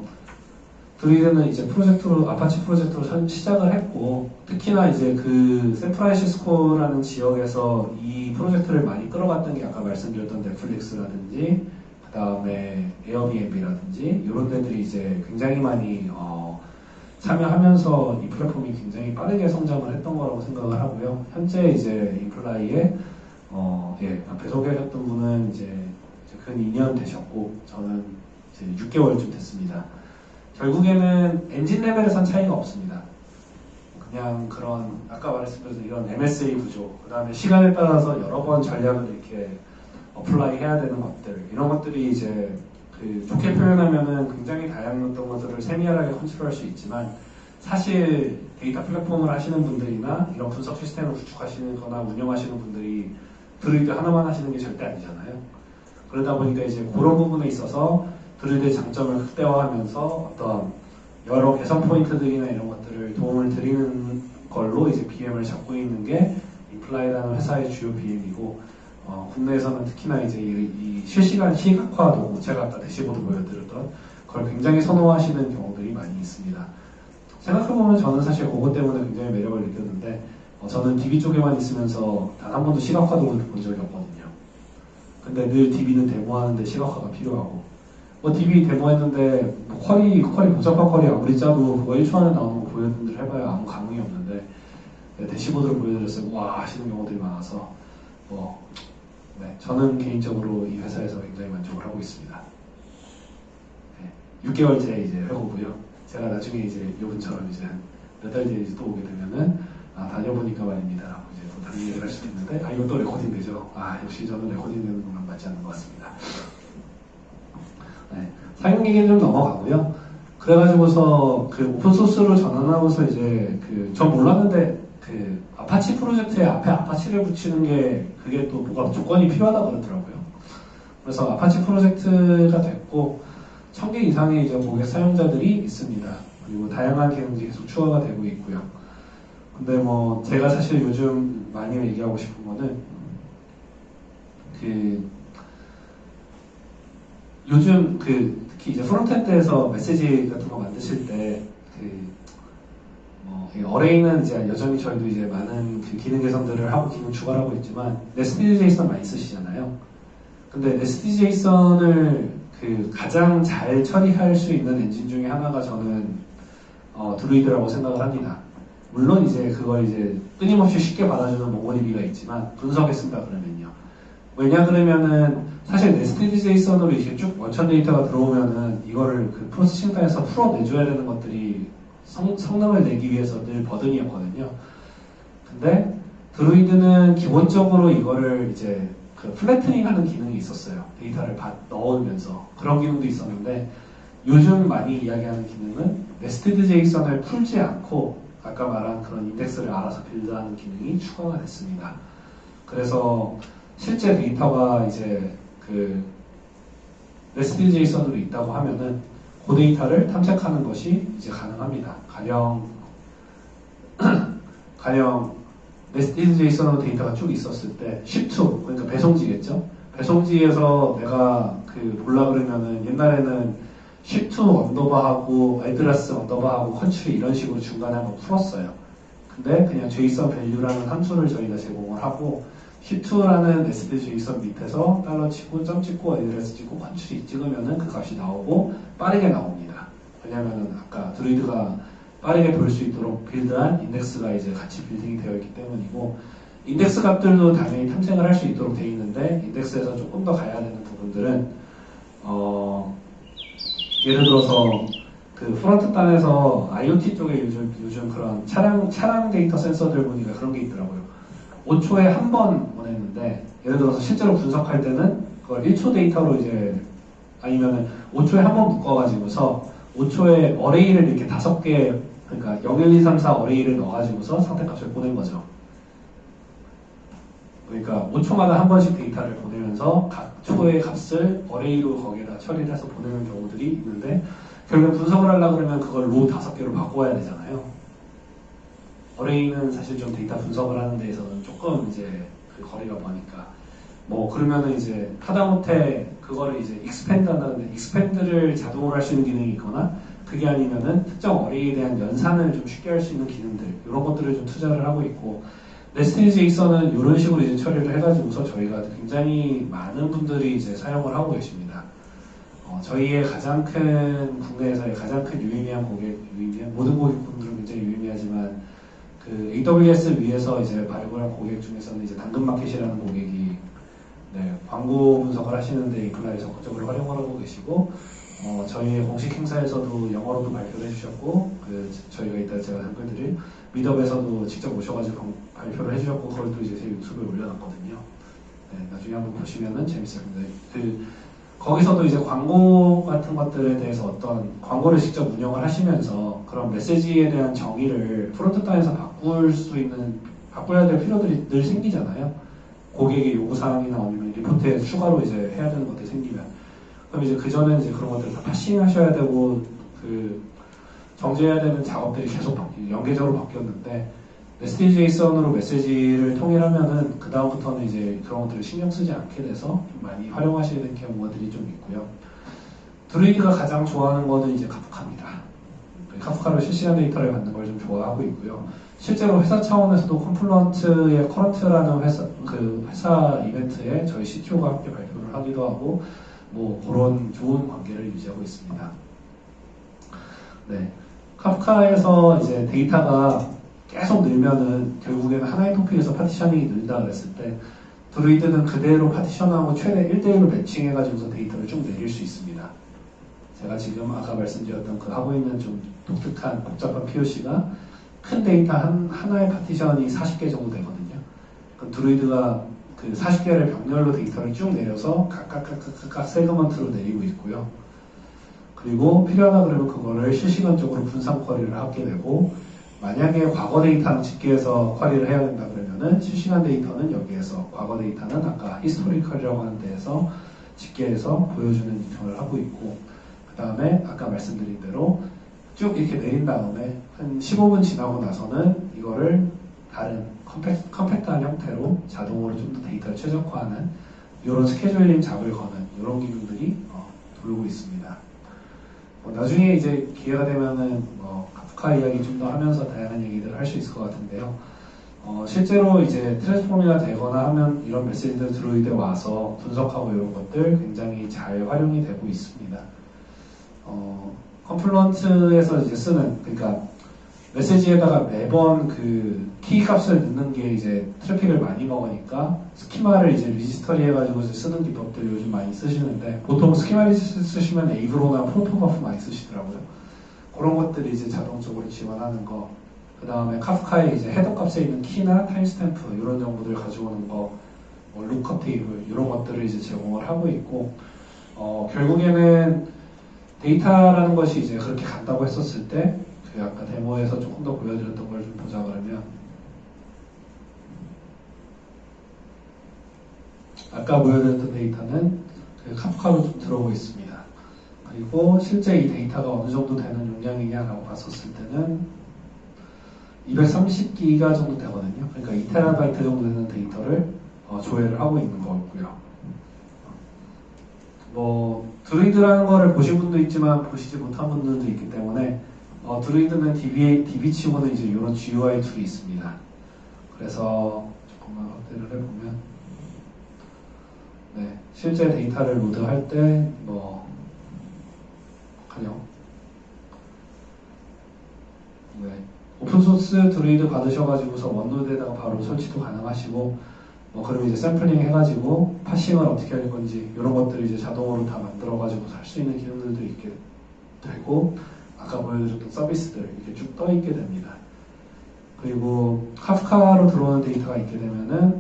B: Druid는 이제 프로젝트로 아파치 프로젝트로 선- 시작을 했고 특히나 이제 그 샌프란시스코라는 지역에서 이 프로젝트를 많이 끌어갔던 게 아까 말씀드렸던 넷플릭스라든지 그 다음에 에어비앤비라든지 이런 데들이 이제 굉장히 많이 어, 참여하면서 이 플랫폼이 굉장히 빠르게 성장을 했던 거라고 생각을 하고요. 현재 이제 Imply에 어, 예, 앞에 소개하셨던 분은 이제, 이제 근 2년 되셨고 저는 이제 6개월쯤 됐습니다. 결국에는 엔진 레벨에선 차이가 없습니다. 그냥 그런 아까 말했듯이 이런 MSA 구조, 그 다음에 시간에 따라서 여러 번 전략을 이렇게 apply 해야 되는 것들 이런 것들이 이제 그 좋게 표현하면은 굉장히 다양했던 것들을 세밀하게 컨트롤할 수 있지만 사실 데이터 플랫폼을 하시는 분들이나 이런 분석 시스템을 구축하시거나 운영하시는 분들이 드루이드 하나만 하시는 게 절대 아니잖아요. 그러다 보니까 이제 그런 부분에 있어서 Druid의 장점을 극대화하면서 어떤 여러 개선 포인트들이나 이런 것들을 도움을 드리는 걸로 이제 BM을 잡고 있는 게 Imply라는 회사의 주요 BM이고 어, 국내에서는 특히나 이제 이, 이 실시간 시각화 도구 제가 아까 대시보드 보여드렸던 그걸 굉장히 선호하시는 경우들이 많이 있습니다. 생각해보면 저는 사실 그것 때문에 굉장히 매력을 느꼈는데 어, 저는 DB 쪽에만 있으면서 단 한 번도 시각화 도구를 본 적이 없거든요. 근데 늘 DB는 데모하는데 시각화가 필요하고 뭐 DB 데모했는데 뭐 쿼리 쿼리 복잡한 쿼리 아무리 짜도 그거 1초 안에 나오는 거 보여드들 해봐야 아무 감흥이 없는데 네, 대시보드를 보여드렸어요. 와 하시는 경우들이 많아서 뭐 네, 저는 개인적으로 이 회사에서 굉장히 만족을 하고 있습니다. 네, 6개월째 이제 회고고요. 제가 나중에 이제 이분처럼 이제 몇 달 뒤에 이제 또 오게 되면은 아 다녀보니까 말입니다라고 이제 또 다른 얘기를 할 수도 있는데 아 또 recording 되죠. 아 역시 저는 recording 되는 것만 맞지 않는 것 같습니다. 네, 사용 얘기는 좀 넘어가고요. 그래가지고서 그 open source로 전환하고서 이제 그 전 몰랐는데 그 아파치 프로젝트에 앞에 Apache를 붙이는 게 그게 또 뭐가 조건이 필요하다 그러더라고요. 그래서 아파치 프로젝트가 됐고 1000개 이상의 이제 고객 사용자들이 있습니다. 그리고 다양한 기능들이 계속 추가가 되고 있고요. 근데 뭐 제가 사실 요즘 많이 얘기하고 싶은 거는 그 요즘 그 특히 이제 frontend에서 메시지 같은 거 만드실 이 array는 이제 여전히 저희도 이제 많은 그 기능 개선들을 하고 기능 추가를 하고 있지만 nested JSON 많이 쓰시잖아요. 근데 nested JSON을 그 가장 잘 처리할 수 있는 엔진 중에 하나가 저는 어, Druid라고 생각을 합니다. 물론 이제 그걸 이제 끊임없이 쉽게 받아주는 MongoDB가 있지만 분석했습니다 그러면요. 왜냐 그러면은 사실 nested JSON으로 이렇게 쭉 원천 데이터가 들어오면은 이거를 그 processing 단에서 풀어내줘야 되는 것들이 성, 성능을 내기 위해서 늘 burden이었거든요. 근데 Druid는 기본적으로 이거를 이제 그 flattening 하는 기능이 있었어요. 데이터를 받, 넣으면서 그런 기능도 있었는데 요즘 많이 이야기하는 기능은 nested JSON을 풀지 않고 아까 말한 그런 인덱스를 알아서 build하는 기능이 추가가 됐습니다. 그래서 실제 데이터가 이제 그 nested JSON으로 있다고 하면은 그 데이터를 탐색하는 것이 이제 가능합니다. 가령 가령 nested JSON으로 데이터가 쭉 있었을 때 ship2 그러니까 배송지겠죠. 배송지에서 내가 그 몰라 그러면은 옛날에는 ship2 언더바하고 애드레스 언더바하고 컨트리 이런 식으로 중간에 한번 풀었어요. 근데 그냥 JSON value라는 함수를 저희가 제공을 하고 ship to라는 nested JSON 밑에서 달러 치고 점 찍고 address 찍고 country 찍으면은 그 값이 나오고 빠르게 나옵니다. 왜냐면은 아까 드루이드가 빠르게 볼 수 있도록 빌드한 인덱스가 이제 같이 빌딩이 되어 있기 때문이고 인덱스 값들도 당연히 탐색을 할 수 있도록 되어 있는데 인덱스에서 조금 더 가야 되는 부분들은 어 예를 들어서 그 프론트 단에서 IoT 쪽에 요즘 요즘 그런 차량 차량 데이터 센서들 보니까 그런 게 있더라고요. 5초에 한 번 보냈는데 예를 들어서 실제로 분석할 때는 그걸 1초 데이터로 이제 아니면은 5초에 한 번 묶어가지고서 5초에 어레이를 이렇게 다섯 개 그러니까 0, 1, 2, 3, 4 어레이를 넣어가지고서 상태값을 보낸 거죠. 그러니까 5초마다 한 번씩 데이터를 보내면서 각 초의 값을 어레이로 거기에다 처리를 해서 보내는 경우들이 있는데 결국 분석을 하려고 그러면 그걸 로 다섯 개로 바꿔야 되잖아요. 어레이는 사실 좀 데이터 분석을 하는 데에서는 조금 이제 그 거리가 머니까 뭐 그러면은 이제 하다못해 그거를 이제 익스펜드 한다는데 익스펜드를 자동으로 할 수 있는 기능이 있거나 그게 아니면은 특정 어레이에 대한 연산을 좀 쉽게 할 수 있는 기능들 이런 것들을 좀 투자를 하고 있고 제이선은 이런 식으로 이제 처리를 해가지고서 저희가 굉장히 많은 분들이 이제 사용을 하고 계십니다. 어, 저희의 가장 큰 국내에서의 가장 큰 유의미한 고객, 유의미한 모든 고객분들은 굉장히 유의미하지만 그 AWS 위에서 이제 발굴 한 고객 중에서는 이제 당근마켓이라는 고객이 네, 광고 분석을 하시는데 이플라이 적극적으로 활용을 하고 계시고 어, 저희의 공식 행사에서도 영어로도 발표를 해주셨고 그 저희가 이따 제가 한글들을 미덥에서도 직접 오셔가지고 방- 발표를 해주셨고 그걸 또 이제 제 유튜브에 올려놨거든요. 네, 나중에 한번 보시면은 재밌을 텐데 그 거기서도 이제 광고 같은 것들에 대해서 어떤 광고를 직접 운영을 하시면서 그런 메시지에 대한 정의를 프론트 단에서 바꿀 수 있는 바꿔야 될 필요들이 늘 생기잖아요. 고객의 요구사항이나 아니면 리포트에 추가로 이제 해야 되는 것들이 생기면 그럼 이제 그전에 이제 그런 것들을 다 파싱하셔야 되고 그 정제해야 되는 작업들이 계속 바뀌, 연계적으로 바뀌었는데 ST JSON으로 메시지를 통일하면은 그 다음부터는 이제 그런 것들을 신경 쓰지 않게 돼서 좀 많이 활용하시는 경우들이 좀 있고요. 드루이드가 가장 좋아하는 거는 이제 카프카입니다. 카프카로 실시간 데이터를 받는 걸 좀 좋아하고 있고요. 실제로 회사 차원에서도 컴플런트의 커런트라는 회사 그 회사 이벤트에 저희 CTO가 함께 발표를 하기도 하고 뭐 그런 좋은 관계를 유지하고 있습니다. 네, 카프카에서 이제 데이터가 계속 늘면은 결국에는 하나의 토픽에서 파티셔닝이 늘다 그랬을 때 드루이드는 그대로 파티션하고 최대 1대1로 매칭해가지고서 데이터를 쭉 내릴 수 있습니다. 제가 지금 아까 말씀드렸던 그 하고 있는 좀 독특한 복잡한 POC가 큰 데이터 한, 하나의 파티션이 40개 정도 되거든요. 그럼 드루이드가 그 40개를 병렬로 데이터를 쭉 내려서 각각 각각 각각 세그먼트로 내리고 있고요. 그리고 필요하다 그러면 그거를 실시간적으로 분산 쿼리를 하게 되고 만약에 과거 데이터는 집계해서 쿼리를 해야 된다 그러면은 실시간 데이터는 여기에서 과거 데이터는 아까 히스토리컬이라고 하는 데에서 집계해서 보여주는 기능을 하고 있고 그 다음에 아까 말씀드린 대로 쭉 이렇게 내린 다음에 한 15분 지나고 나서는 이거를 다른 컴팩, 컴팩트한 형태로 자동으로 좀 더 데이터를 최적화하는 이런 스케줄링 잡을 거는 이런 기능들이 어, 돌고 있습니다. 어, 나중에 이제 기회가 되면은 뭐 카프카 이야기 좀 더 하면서 다양한 얘기들을 할 수 있을 것 같은데요. 어, 실제로 이제 트랜스포밍이 되거나 하면 이런 메시지들 드로이드에 와서 분석하고 이런 것들 굉장히 잘 활용이 되고 있습니다. 어, 컴플런트에서 이제 쓰는 그러니까 메시지에다가 매번 그 키 값을 넣는 게 이제 트래픽을 많이 먹으니까 스키마를 이제 리지스터리 해가지고 쓰는 기법들 요즘 많이 쓰시는데 보통 스키마 리지스터 쓰시면 에이브로나 프로토버프 많이 쓰시더라고요. 그런 것들이 이제 자동적으로 지원하는 거. 그 다음에 카프카에 이제 헤더 값에 있는 키나 타임스탬프 이런 정보들 가져오는 거, 뭐 루커 테이블 이런 것들을 이제 제공을 하고 있고 어, 결국에는 데이터라는 것이 이제 그렇게 간다고 했었을 때, 그 아까 데모에서 조금 더 보여드렸던 걸 좀 보자 그러면, 아까 보여드렸던 데이터는 그 카프카로 좀 들어오고 있습니다. 그리고 실제 이 데이터가 어느 정도 되는 용량이냐라고 봤었을 때는 230기가 정도 되거든요. 그러니까 2테라바이트 정도 되는 데이터를 어, 조회를 하고 있는 거고요. 뭐 드루이드라는 거를 보신 분도 있지만 보시지 못한 분들도 있기 때문에 어, 드루이드는 DB, DB치고는 이제 이런 GUI 툴이 있습니다. 그래서 조금만 확대를 해보면 네, 실제 데이터를 로드할 때뭐 가령 네, 오픈소스 드루이드 받으셔가지고서 원노드에다가 바로 설치도 가능하시고 뭐 그럼 이제 샘플링 해가지고 파싱을 어떻게 할 건지 이런 것들을 이제 자동으로 다 만들어가지고 할 수 있는 기능들도 있게 되고 아까 보여드렸던 서비스들 이렇게 쭉 떠 있게 됩니다. 그리고 카프카로 들어오는 데이터가 있게 되면은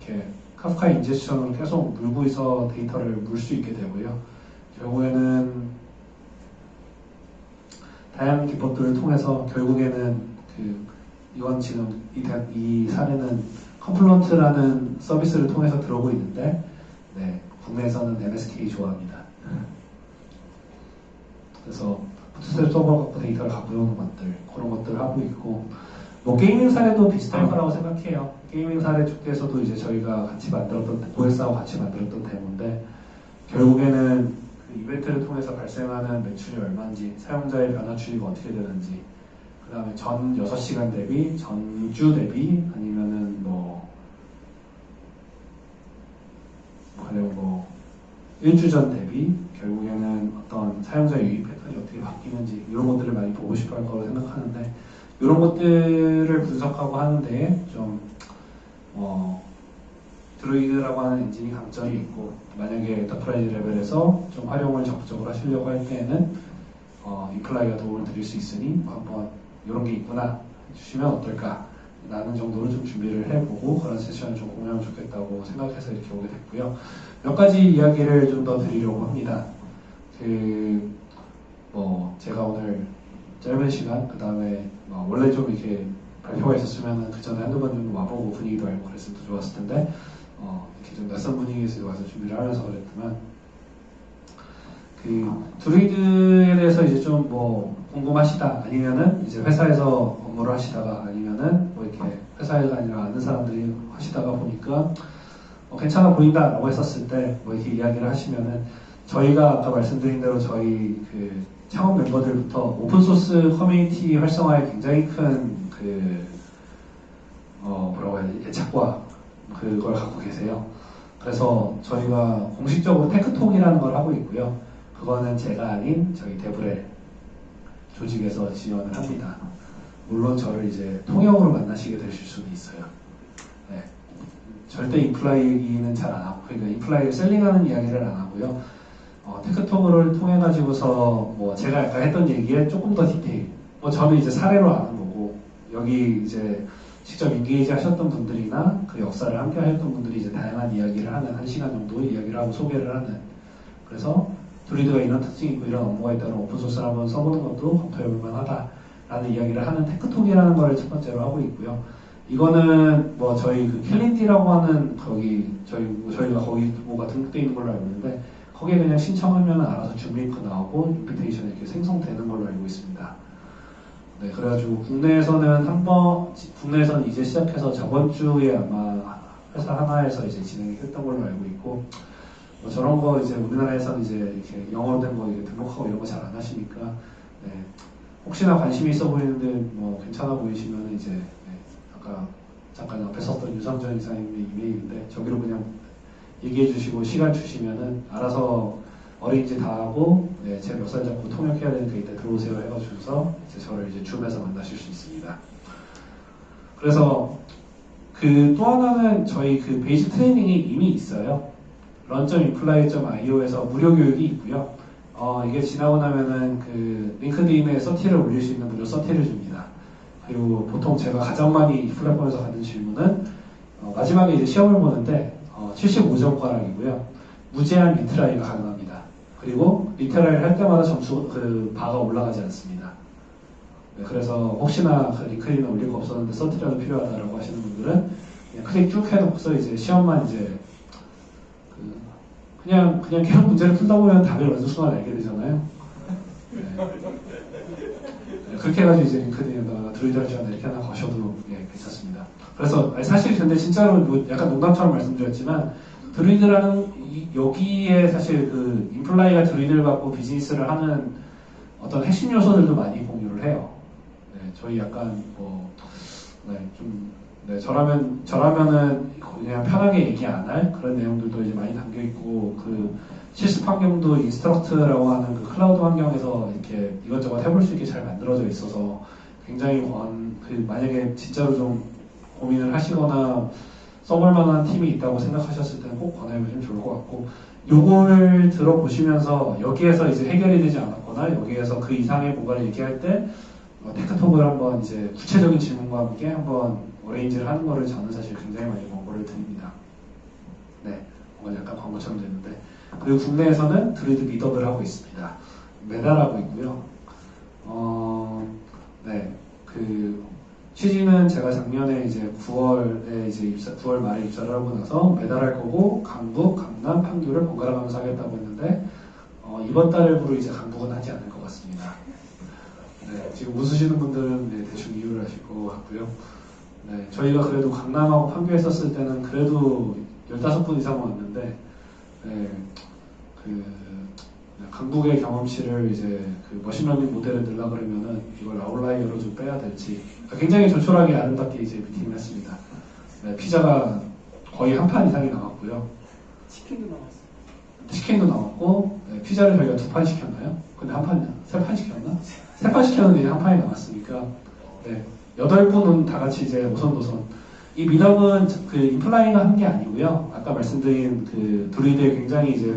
B: 이렇게 카프카 인젝션으로 계속 물고 있어 데이터를 물 수 있게 되고요. 결국에는 다양한 기법들을 통해서 결국에는 그 이건 지금 이, 대- 이 사례는 컴플런트라는 서비스를 통해서 들어오고 있는데 네, 국내에서는 MSK 좋아합니다. 그래서 부트스트랩 서버 갖고 데이터를 갖고 오는 것들 그런 것들을 하고 있고 뭐 게이밍 사례도 비슷할 거라고 생각해요. 게이밍 사례 쪽에서도 이제 저희가 같이 만들었던 고에스하고 같이 만들었던 데모인데 결국에는 그 이벤트 프로젝트를 통해서 발생하는 매출이 얼마인지, 사용자의 변화 추이가 어떻게 되는지, 그 다음에 전 6시간 대비, 전주 대비, 아니면은 뭐, 그리고 뭐, 일주 전 대비, 결국에는 어떤 사용자 유입 패턴 이 어떻게 바뀌는지, 이런 것들을 많이 보고 싶어 할 거라고 생각하는데, 이런 것들을 분석하고 하는데 좀, 어, Druid라고 하는 엔진이 강점이 있고 만약에 enterprise 레벨에서 좀 활용을 적극적으로 하시려고 할 때에는 어, Imply가 도움을 드릴 수 있으니 뭐 한번 이런 게 있구나 해주시면 어떨까 라는 정도로 좀 준비를 해보고 그런 세션을 좀 공유하면 좋겠다고 생각해서 이렇게 오게 됐고요. 몇 가지 이야기를 좀 더 드리려고 합니다. 그 뭐 제가 오늘 짧은 시간 그 다음에 뭐 원래 좀 이렇게 발표가 있었으면 그 전에 한두 번 정도 와보고 분위기도 알고 그랬으면 더 좋았을 텐데 어, 이렇게 좀 낯선 분위기에서 와서 준비를 하면서 그랬지만 그 Druid에 대해서 이제 좀 뭐 궁금하시다 아니면은 이제 회사에서 업무를 하시다가 아니면은 뭐 이렇게 회사에가 아니라 아는 사람들이 하시다가 보니까 어, 괜찮아 보인다라고 했었을 때 뭐 이렇게 이야기를 하시면은 저희가 아까 말씀드린 대로 저희 그 창업 멤버들부터 open source 커뮤니티 활성화에 굉장히 큰 그 어 뭐라고 해야 되지 애착과 그걸 갖고 계세요. 그래서 저희가 공식적으로 tech talk이라는 걸 하고 있고요. 그거는 제가 아닌 저희 DevRel 조직에서 지원을 합니다. 물론 저를 이제 통역으로 만나시게 되실 수도 있어요. 네. 절대 Imply 얘기는 잘 안 하고, 그러니까 Imply를 selling하는 이야기를 안 하고요. 어, tech talk을 통해 가지고서 뭐 제가 아까 했던 얘기에 조금 더 디테일. 뭐 저는 이제 사례로 아는 거고 여기 이제 직접 engage 하셨던 분들이나 그 역사를 함께 하셨던 분들이 이제 다양한 이야기를 하는 한 시간 정도 이야기를 하고 소개를 하는 그래서 Druid가 이런 특징이 있고 이런 업무가 있다는 open source를 한번 써보는 것도 검토해볼 만하다라는 이야기를 하는 tech talk이라는 걸 첫 번째로 하고 있고요. 이거는 뭐 저희 그 Calendly라고 하는 거기 저희 뭐 저희가 거기 뭐가 등록돼 있는 걸로 알고 있는데 거기에 그냥 신청하면 알아서 줌 링크 나오고 invitation 이렇게 생성되는 걸로 알고 있습니다. 네, 그래가지고 국내에서는 한번 국내에서는 이제 시작해서 저번 주에 아마 회사 하나에서 이제 진행이 했던 걸로 알고 있고 뭐 저런 거 이제 우리나라에서는 이제 이렇게 영어로 된 거 등록하고 이런 거 잘 안 하시니까 네, 혹시나 관심이 있어 보이는데 뭐 괜찮아 보이시면 이제 네, 아까 잠깐 앞에 썼던 유상전 이사님의 이메일인데 저기로 그냥 얘기해 주시고 시간 주시면은 알아서 어린이집 다 하고 네, 제 멱살 잡고 통역해야 되니까 이때 들어오세요 해가지고서 이제 저를 이제 줌에서 만나실 수 있습니다. 그래서 그 또 하나는 저희 그 베이스 트레이닝이 이미 있어요. run.imply.io에서 무료 교육이 있고요. 어, 이게 지나고 나면은 그 LinkedIn에 certi를 올릴 수 있는 무료 certi를 줍니다. 그리고 보통 제가 가장 많이 이 플랫폼에서 받는 질문은 어, 마지막에 이제 시험을 보는데 어, 75점 가락이고요. 무제한 retry가 가능합니다. 그리고 retry를 할 때마다 점수 그 바가 올라가지 않습니다. 네, 그래서 혹시나 그 LinkedIn에 올릴 거 없었는데 certi라도 필요하다라고 하시는 분들은 그냥 클릭 쭉 해놓고서 이제 시험만 이제 그 그냥 그냥 계속 문제를 풀다 보면 답을 어느 순간 알게 되잖아요. 네. 네, 그렇게 해가지고 이제 LinkedIn에다가 Druid라지나 이렇게 하나 괜찮습니다. 그래서 사실 근데 진짜로 뭐 약간 농담처럼 말씀드렸지만 Druid라는 이- 여기에 사실 그 Imply가 Druid를 갖고 비즈니스를 하는 어떤 핵심 요소들도 많이 공유를 해요. 네, 저희 약간 뭐, 네, 좀, 네, 저라면, 저라면은 그냥 편하게 얘기 안 할 그런 내용들도 이제 많이 담겨 있고, 그 실습 환경도 Instruqt라고 하는 그 클라우드 환경에서 이렇게 이것저것 해볼 수 있게 잘 만들어져 있어서 굉장히 권, 그 만약에 진짜로 좀 고민을 하시거나 써볼 만한 팀이 있다고 생각하셨을 때는 꼭 권해보시면 좋을 것 같고, 요걸 들어보시면서 여기에서 이제 해결이 되지 않았거나 여기에서 그 이상의 뭔가를 얘기할 때 어, 테크톡을 한번 이제 구체적인 질문과 함께 한번 어레인지를 하는 거를 저는 사실 굉장히 많이 권고를 드립니다. 네, 뭔가 약간 광고처럼 됐는데 그리고 국내에서는 드루이드 미덕을 하고 있습니다. 매달 하고 있고요. 어, 네, 그 취지는 제가 작년에 이제 9월에 이제 입사, 9월 말에 입사를 하고 나서 매달 할 거고 강북, 강남, 판교를 번갈아 가면서 하겠다고 했는데 어, 이번 달부로 이제 강북은 하지 않을 것 같습니다. 네, 지금 웃으시는 분들은 네, 대충 이유를 아실 것 같고요. 네, 저희가 그래도 강남하고 판교 했었을 때는 그래도 15분 이상 왔는데 네, 그 네, 강북의 경험치를 이제 그 machine learning 모델에 넣으려 그러면은 이걸 아웃라이어로 좀 빼야 될지 굉장히 조촐하게 아름답게 이제 미팅을 했습니다. 네, 피자가 거의 한 판 이상이 나왔고요.
D: 치킨도 나왔어.
B: 치킨도 나왔고 네, 피자를 저희가 두 판 시켰나요? 근데 한 판, 세 판 시켰나? 세 판 시켰는데 이제 한 판이 나왔으니까 네, 여덟 분은 다 같이 이제 오순도순 이 meetup은 그 Imply가 한 게 아니고요. 아까 말씀드린 그 Druid의 굉장히 이제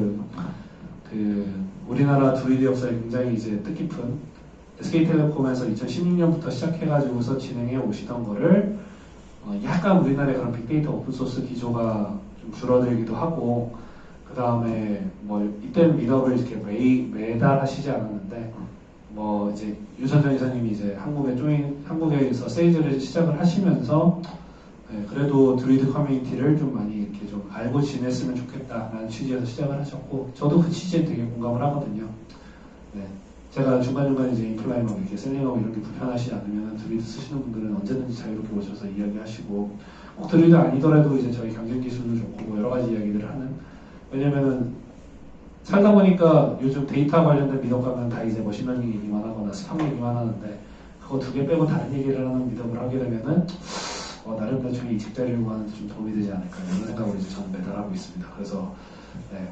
B: 그 우리나라 드루이드 역사에 굉장히 이제 뜻깊은 SK텔레콤에서 2016년부터 시작해가지고서 진행해 오시던 거를 어, 약간 우리나라의 그런 빅데이터 open source 기조가 좀 줄어들기도 하고 그 다음에 뭐 이때는 meetup을 이렇게 매, 매달 하시지 않았는데 뭐 이제 유선정 이사님이 이제 한국에 join 한국에서 세이즈를 시작을 하시면서 네, 그래도 드루이드 커뮤니티를 좀 많이 이렇게 좀 알고 지냈으면 좋겠다라는 취지에서 시작을 하셨고 저도 그 취지에 되게 공감을 하거든요. 네, 제가 중간중간 이제 Imply나 이렇게 selling하고 이런 게 불편하시지 않으면 드루이드 쓰시는 분들은 언제든지 자유롭게 오셔서 이야기하시고 꼭 드루이드 아니더라도 이제 저희 경쟁 기술도 좋고 뭐 여러 가지 이야기들을 하는 왜냐면은 살다 보니까 요즘 데이터 관련된 meetup 가면 다 이제 machine learning 얘기만 하거나 스팸 얘기만 하는데 그거 두 개 빼고 다른 얘기를 하는 meetup을 하게 되면은 어, 나름 나중에 이직 자리려고 하는데 좀 도움이 되지 않을까 이런 생각을 이제 저는 매달 하고 있습니다. 그래서 네,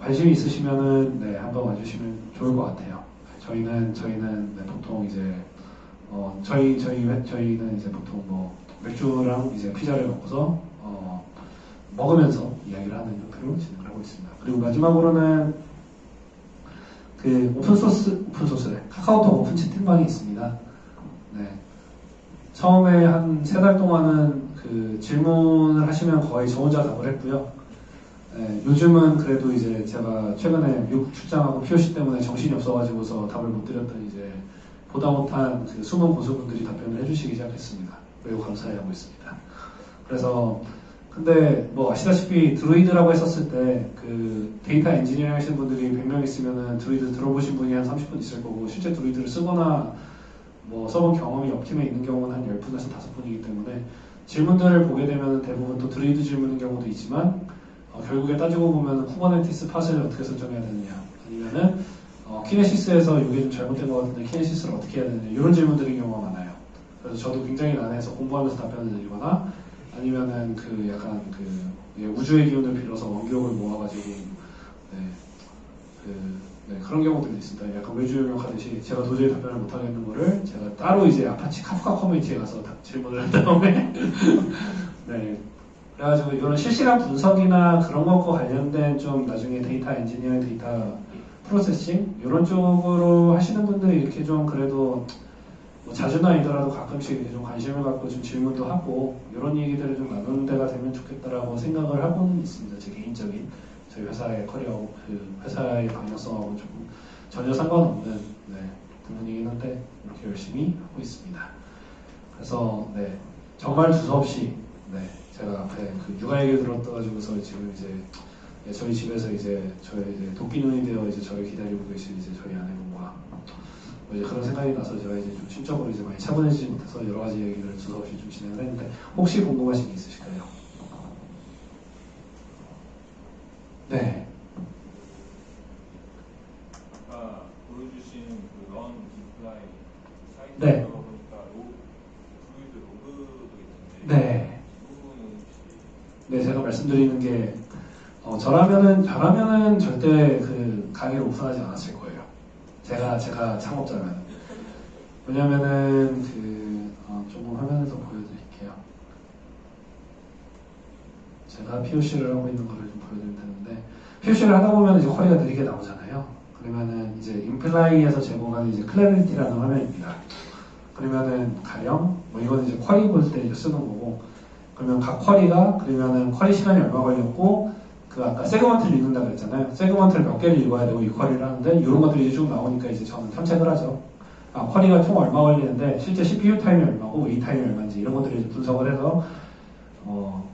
B: 관심이 있으시면은 네, 한번 와주시면 좋을 것 같아요. 저희는 저희는 네, 보통 이제 어, 저희 저희 회- 저희는 이제 보통 뭐 맥주랑 이제 피자를 먹고서 어, 먹으면서 이야기를 하는 형태로 진행을 하고 있습니다. 그리고 마지막으로는 그 open source open source래 카카오톡 오픈 채팅방이 있습니다. 네. 처음에 한 세 달 동안은 그 질문을 하시면 거의 저 혼자 답을 했고요. 네, 요즘은 그래도 이제 제가 최근에 미국 출장하고 POC 때문에 정신이 없어가지고서 답을 못 드렸던 이제 보다 못한 그 숨은 고수분들이 답변을 해주시기 시작했습니다. 매우 감사해 하고 있습니다. 그래서 근데 뭐 아시다시피 Druid라고 했었을 때 그 데이터 엔지니어 하시는 분들이 100명 있으면은 드루이드 들어보신 분이 한 30분 있을 거고 실제 Druid를 쓰거나 뭐 써본 경험이 옆팀에 있는 경우는 한 10분에서 5분이기 때문에 질문들을 보게 되면 대부분 또 드루이드 질문인 경우도 있지만 어, 결국에 따지고 보면 Kubernetes pod을 어떻게 설정해야 되느냐 아니면은 어, Kinesis에서 이게 좀 잘못된 것 같은데 Kinesis를 어떻게 해야 되느냐 이런 질문들인 경우가 많아요. 그래서 저도 굉장히 난해해서 공부하면서 답변을 드리거나 아니면은 그 약간 그 예, 우주의 기운을 빌어서 원기력을 모아가지고 네, 그, 네, 그런 경우들도 있습니다. 약간 외주용역 하듯이 제가 도저히 답변을 못하겠는 거를 제가 따로 이제 Apache Kafka 커뮤니티에 가서 다- 질문을 한 다음에 네, 그래가지고 이런 실시간 분석이나 그런 것과 관련된 좀 나중에 데이터 엔지니어, 데이터 프로세싱 이런 쪽으로 하시는 분들이 이렇게 좀 그래도 뭐 자주는 아니더라도 가끔씩 좀 관심을 갖고 좀 질문도 하고 이런 얘기들을 좀 나누는 데가 되면 좋겠다라고 생각을 하고는 있습니다. 제 개인적인 저희 회사의 커리어, 그 회사의 방향성하고 조금 전혀 상관없는 네, 부분이긴 한데 이렇게 열심히 하고 있습니다. 그래서 네, 정말 두서없이 네, 제가 앞에 그 육아 얘기를 들었다가지고서 지금 이제 네, 저희 집에서 이제 저희 이제 도끼 눈이 되어 이제 저를 기다리고 계신 이제 저희 아내분과 뭐 이제 그런 생각이 나서 제가 이제 좀 심적으로 이제 많이 차분해지지 못해서 여러 가지 얘기를 두서없이 좀 진행을 했는데 혹시 궁금하신 게 있으실까요? 네,
C: 아까 보여주신 그 Learn Imply 사이트
B: 네.
C: 들어보니까 로, 드루이드 로그도 있던데
B: 네.
C: 이 부분은 혹시
B: 네 제가 말씀드리는 게 어, 저라면은 저라면은 절대 그 가게를 오픈하지 않았을 거예요. 제가 제가 창업자면 왜냐면은 그 어, 조금 화면에서 보여드릴게요. 제가 POC를 하고 있는 거를 좀 보여드릴 텐데 POC를 하다 보면 이제 query가 느리게 나오잖아요. 그러면은 이제 Imply에서 제공하는 이제 Clarity라는 화면입니다. 그러면은 가령 뭐 이거는 이제 query 볼 때 이제 쓰는 거고 그러면 각 query가 그러면은 query 시간이 얼마 걸렸고 그 아까 segment를 읽는다 그랬잖아요. segment를 몇 개를 읽어야 되고 이 query를 하는데 이런 것들이 이제 쭉 나오니까 이제 저는 탐색을 하죠. 아, query가 총 얼마 걸리는데 실제 CPU time이 얼마고 wait time이 얼마인지 이런 것들을 이제 분석을 해서 어,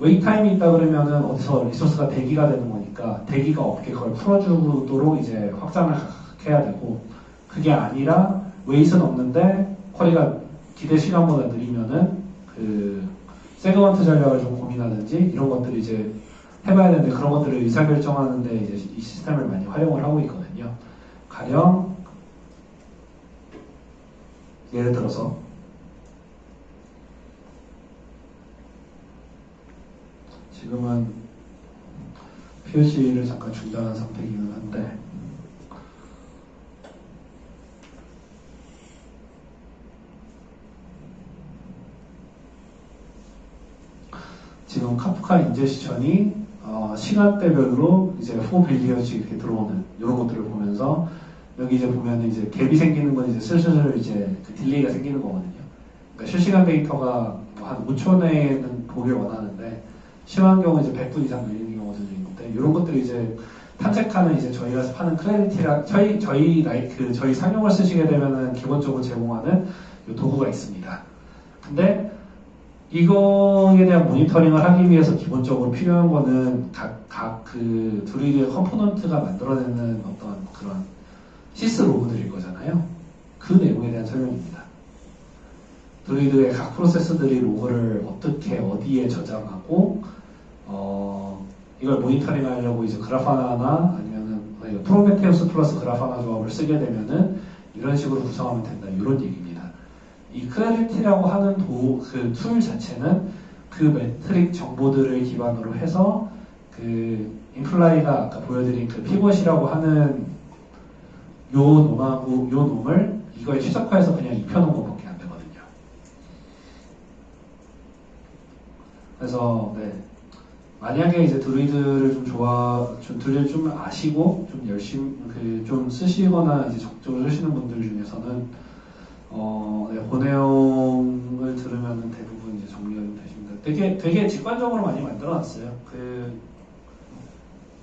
B: wait time이 있다 그러면은 어디서 resource가 대기가 되는 거니까 대기가 없게 그걸 풀어주도록 이제 확장을 해야 되고 그게 아니라 wait는 없는데 query가 기대 시간보다 느리면은 그 segment 전략을 좀 고민하든지 이런 것들이 이제 해봐야 되는데 그런 것들을 의사결정하는데 이제 이 시스템을 많이 활용을 하고 있거든요. 가령 예를 들어서 지금은 POC를 잠깐 중단한 상태이기는 한데 지금 Kafka ingestion이 어, 시간대별로 이제 4 billion씩 이렇게 들어오는 이런 것들을 보면서 여기 이제 보면 이제 gap이 생기는 건 이제 슬슬 이제 그 delay가 생기는 거거든요. 그러니까 실시간 데이터가 뭐 한 5초 내에는 보길 원하는데 심한 경우 이제 100분 이상 걸리는 경우들도 있는데 이런 것들이 이제 탐색하는 이제 저희가 파는 Clarity라 저희 저희 라이 그 저희 상용을 쓰시게 되면은 기본적으로 제공하는 이 도구가 있습니다. 근데 이거에 대한 모니터링을 하기 위해서 기본적으로 필요한 거는 각 각 그 Druid의 component가 만들어내는 어떤 그런 syslog들일 거잖아요. 그 내용에 대한 설명입니다. Druid의 각 프로세스들이 로그를 어떻게 어디에 저장하고 어, 이걸 모니터링 하려고 이제 Grafana나 아니면은 아니, 프로메테우스 플러스 Grafana 조합을 쓰게 되면은 이런 식으로 구성하면 된다 이런 얘기입니다. 이 Clarity라고 하는 도, 그 tool 자체는 그 metric 정보들을 기반으로 해서 그 Imply가 아까 보여드린 그 Pivot이라고 하는 요 놈하고 요 놈을 이거에 최적화해서 그냥 입혀놓은 것밖에 안 되거든요. 그래서 네. 만약에 이제 Druid를 좀 좋아, 좀 드루이드 좀 아시고 좀 열심히 그 좀 쓰시거나 이제 적극적으로 쓰시는 분들 중에서는 어, 네, 그 내용을 들으면 대부분 이제 정리가 좀 되십니다. 되게 되게 직관적으로 많이 만들어놨어요. 그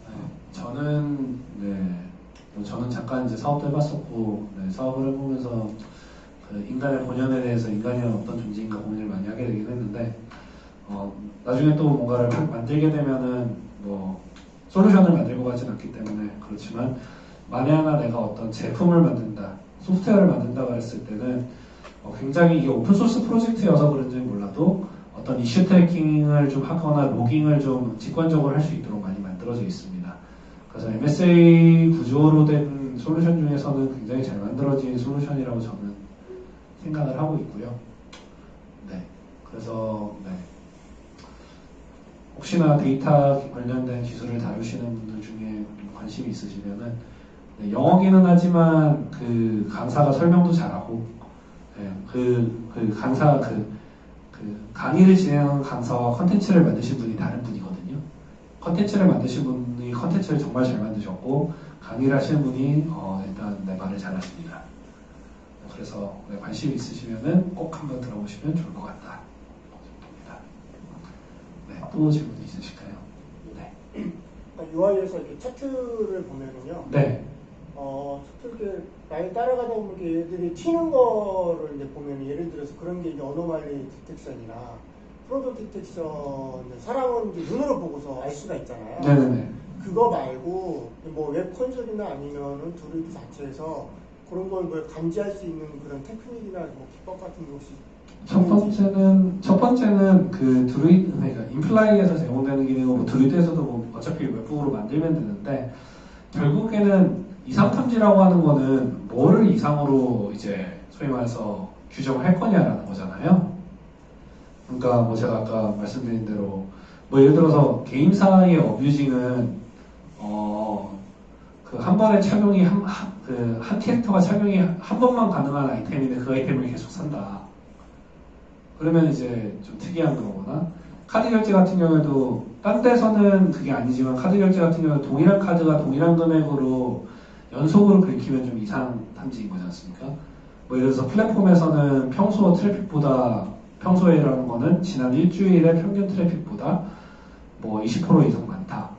B: 네, 저는 네, 뭐 저는 잠깐 이제 사업도 해봤었고 네, 사업을 해보면서 그 인간의 본연에 대해서 인간이 어떤 존재인가 고민을 많이 하게 되긴 했는데 어, 나중에 또 뭔가를 만들게 되면은 뭐 솔루션을 만들고 가진 않기 때문에 그렇지만 만에 하나 내가 어떤 제품을 만든다, 소프트웨어를 만든다고 했을 때는 어, 굉장히 이게 오픈소스 프로젝트여서 그런지 몰라도 어떤 issue tracking을 좀 하거나 logging을 좀 직관적으로 할 수 있도록 많이 만들어져 있습니다. 그래서 MSA 구조로 된 솔루션 중에서는 굉장히 잘 만들어진 솔루션이라고 저는 생각을 하고 있고요. 네. 그래서 네. 혹시나 데이터 관련된 기술을 다루시는 분들 중에 관심이 있으시면은 네, 영어기는 하지만 그 강사가 설명도 잘하고 네, 그, 그 강사 그, 그 강의를 진행하는 강사와 컨텐츠를 만드신 분이 다른 분이거든요. 컨텐츠를 만드신 분이 컨텐츠를 정말 잘 만드셨고 강의를 하시는 분이 어, 일단 네, 말을 잘하십니다. 그래서 네, 관심 있으시면은 꼭 한번 들어보시면 좋을 것 같다. 네, 또 질문 있으실까요? 네.
D: UI에서 이렇게 차트를 보면은요,
B: 네.
D: 어, 차트 이렇게 라인 따라가다 보면 얘들이 튀는 거를 이제 보면 예를 들어서 그런 게 이제 anomaly detection이나 fraud detection, 사람은 이제 눈으로 보고서 알 수가 있잖아요.
B: 네네네.
D: 그거 말고 뭐 web console이나 아니면은 드루이드 자체에서 그런 걸 뭐 감지할 수 있는 그런 테크닉이나 뭐 기법 같은 게 혹시
B: 첫 번째는 첫 번째는 그 드루이드 그러니까 Imply에서 제공되는 기능은 뭐 Druid에서도 뭐 어차피 webhook으로 만들면 되는데 결국에는 이상 탐지라고 하는 거는 뭐를 이상으로 이제 소위 말해서 규정할 거냐라는 거잖아요. 그러니까 뭐 제가 아까 말씀드린 대로 뭐 예를 들어서 게임사의 abusing은 어 그 한 번에 착용이 한그 한 캐릭터가 착용이 한 번만 가능한 아이템인데 그 아이템을 계속 산다. 그러면 이제 좀 특이한 거거나 카드 결제 같은 경우에도 딴 데서는 그게 아니지만 카드 결제 같은 경우는 동일한 카드가 동일한 금액으로 연속으로 긁히면 좀 이상 탐지인 거지 않습니까? 뭐 예를 들어서 플랫폼에서는 평소 트래픽보다 평소에라는 거는 지난 일주일의 평균 트래픽보다 뭐 20% 이상 많다.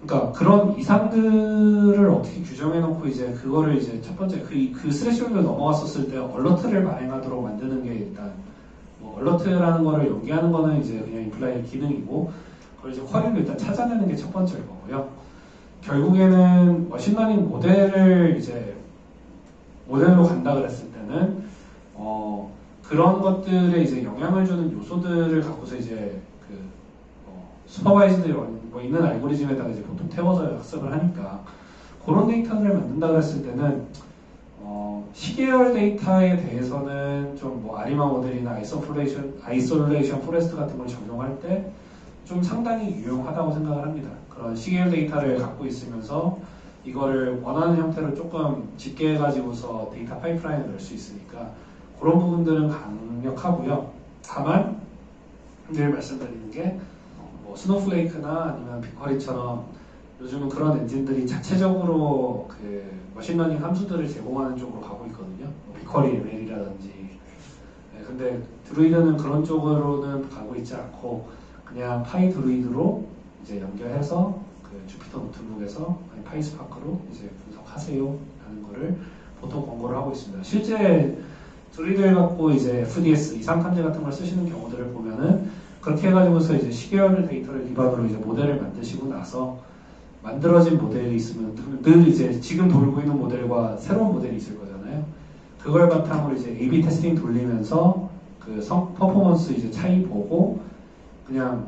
B: 그러니까 그런 이상들을 어떻게 규정해 놓고 이제 그거를 이제 첫 번째 그, 그 threshold 넘어갔었을 때 alert를 발행하도록 만드는 게 일단 뭐 alert라는 거를 연기하는 거는 이제 그냥 Imply의 기능이고 그걸 이제 query를 일단 찾아내는 게 첫 번째일 거고요. 결국에는 machine learning 모델을 이제 모델로 간다 그랬을 때는 어 그런 것들에 이제 영향을 주는 요소들을 갖고서 이제 그 어, supervised 뭐 있는 알고리즘에다가 이제 보통 태워서 학습을 하니까 그런 데이터를 만든다 그랬을 때는 어, 시계열 데이터에 대해서는 좀 뭐 ARIMA 모델이나 isolation isolation forest 같은 걸 적용할 때 좀 상당히 유용하다고 생각을 합니다. 그런 시계열 데이터를 갖고 있으면서 이거를 원하는 형태로 조금 집계해가지고서 데이터 파이프라인을 넣을 수 있으니까 그런 부분들은 강력하고요. 다만 늘 말씀드리는 게 뭐 Snowflake나 아니면 BigQuery처럼 요즘은 그런 엔진들이 자체적으로 그 machine learning 함수들을 제공하는 쪽으로 가고 있거든요. 뭐 BigQuery ML이라든지. 네, 근데 Druid는 그런 쪽으로는 가고 있지 않고 그냥 PyDruid로 이제 연결해서 그 Jupyter Notebook에서 아니 PySpark로 이제 분석하세요 라는 거를 보통 권고를 하고 있습니다. 실제 Druid를 갖고 이제 FDS 이상 탐지 같은 걸 쓰시는 경우들을 보면은 그렇게 해가지고서 이제 시계열 데이터를 기반으로 이제 모델을 만드시고 나서 만들어진 모델이 있으면 늘 이제 지금 돌고 있는 모델과 새로운 모델이 있을 거잖아요. 그걸 바탕으로 이제 A/B testing 돌리면서 그 성, 퍼포먼스 이제 차이 보고 그냥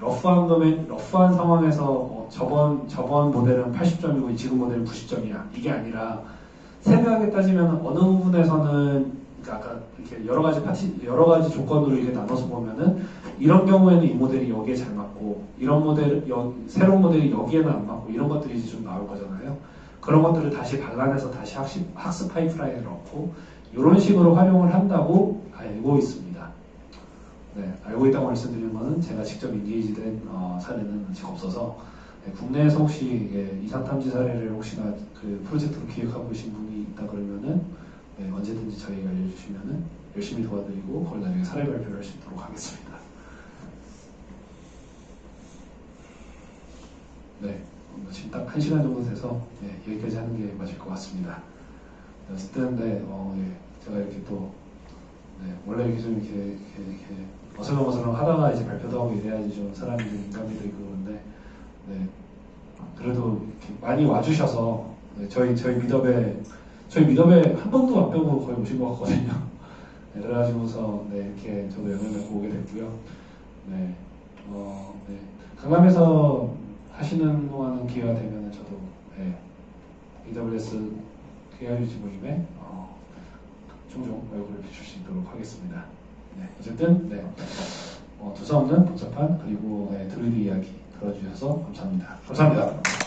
B: rough한 거면 rough한 상황에서 어, 저번 저번 모델은 80점이고 지금 모델은 90점이야 이게 아니라 세밀하게 따지면 어느 부분에서는 그러니까 아까 이렇게 여러 가지 파티 여러 가지 조건으로 이렇게 나눠서 보면은 이런 경우에는 이 모델이 여기에 잘 맞고 이런 모델 여, 새로운 모델이 여기에는 안 맞고 이런 것들이 이제 좀 나올 거잖아요. 그런 것들을 다시 발란해서 다시 학습, 학습 파이프라인을 넣고 이런 식으로 활용을 한다고 알고 있습니다. 네, 알고 있다고 말씀드리는 거는 제가 직접 인게이지된 어, 사례는 아직 없어서 네, 국내에서 혹시 예, 이상 탐지 사례를 혹시나 그 프로젝트로 기획하고 계신 분이 있다 그러면은 네, 언제든지 저희가 알려주시면은 열심히 도와드리고 그걸 나중에 사례 발표를 할 수 있도록 하겠습니다. 네, 어, 지금 딱한 시간 정도 돼서 네, 여기까지 하는 게 맞을 것 같습니다. 네, 어쨌든 네, 어, 예, 제가 이렇게 또 네, 원래 이렇게 좀 이렇게, 이렇게, 이렇게 어슬렁어슬렁 하다가 이제 발표도 하고 이래야지 좀 사람이 좀 인감이 되고 그런데 네, 그래도 많이 와주셔서 네, 저희 저희 미더에 저희 미더에 한 번도 안 빼고 거의 오신 것 같거든요. 네, 그래가지고서 네, 이렇게 저도 영향을 받고 오게 됐고요. 네, 어, 네. 강남에서 하시는 동안은 기회가 되면 저도 네, AWS KRUG 모임에 어, 종종 얼굴을 비출 수 있도록 하겠습니다. 네, 어쨌든 네, 어, 두서 없는 복잡한 그리고 네, 드루이드 이야기 들어주셔서 감사합니다. 감사합니다.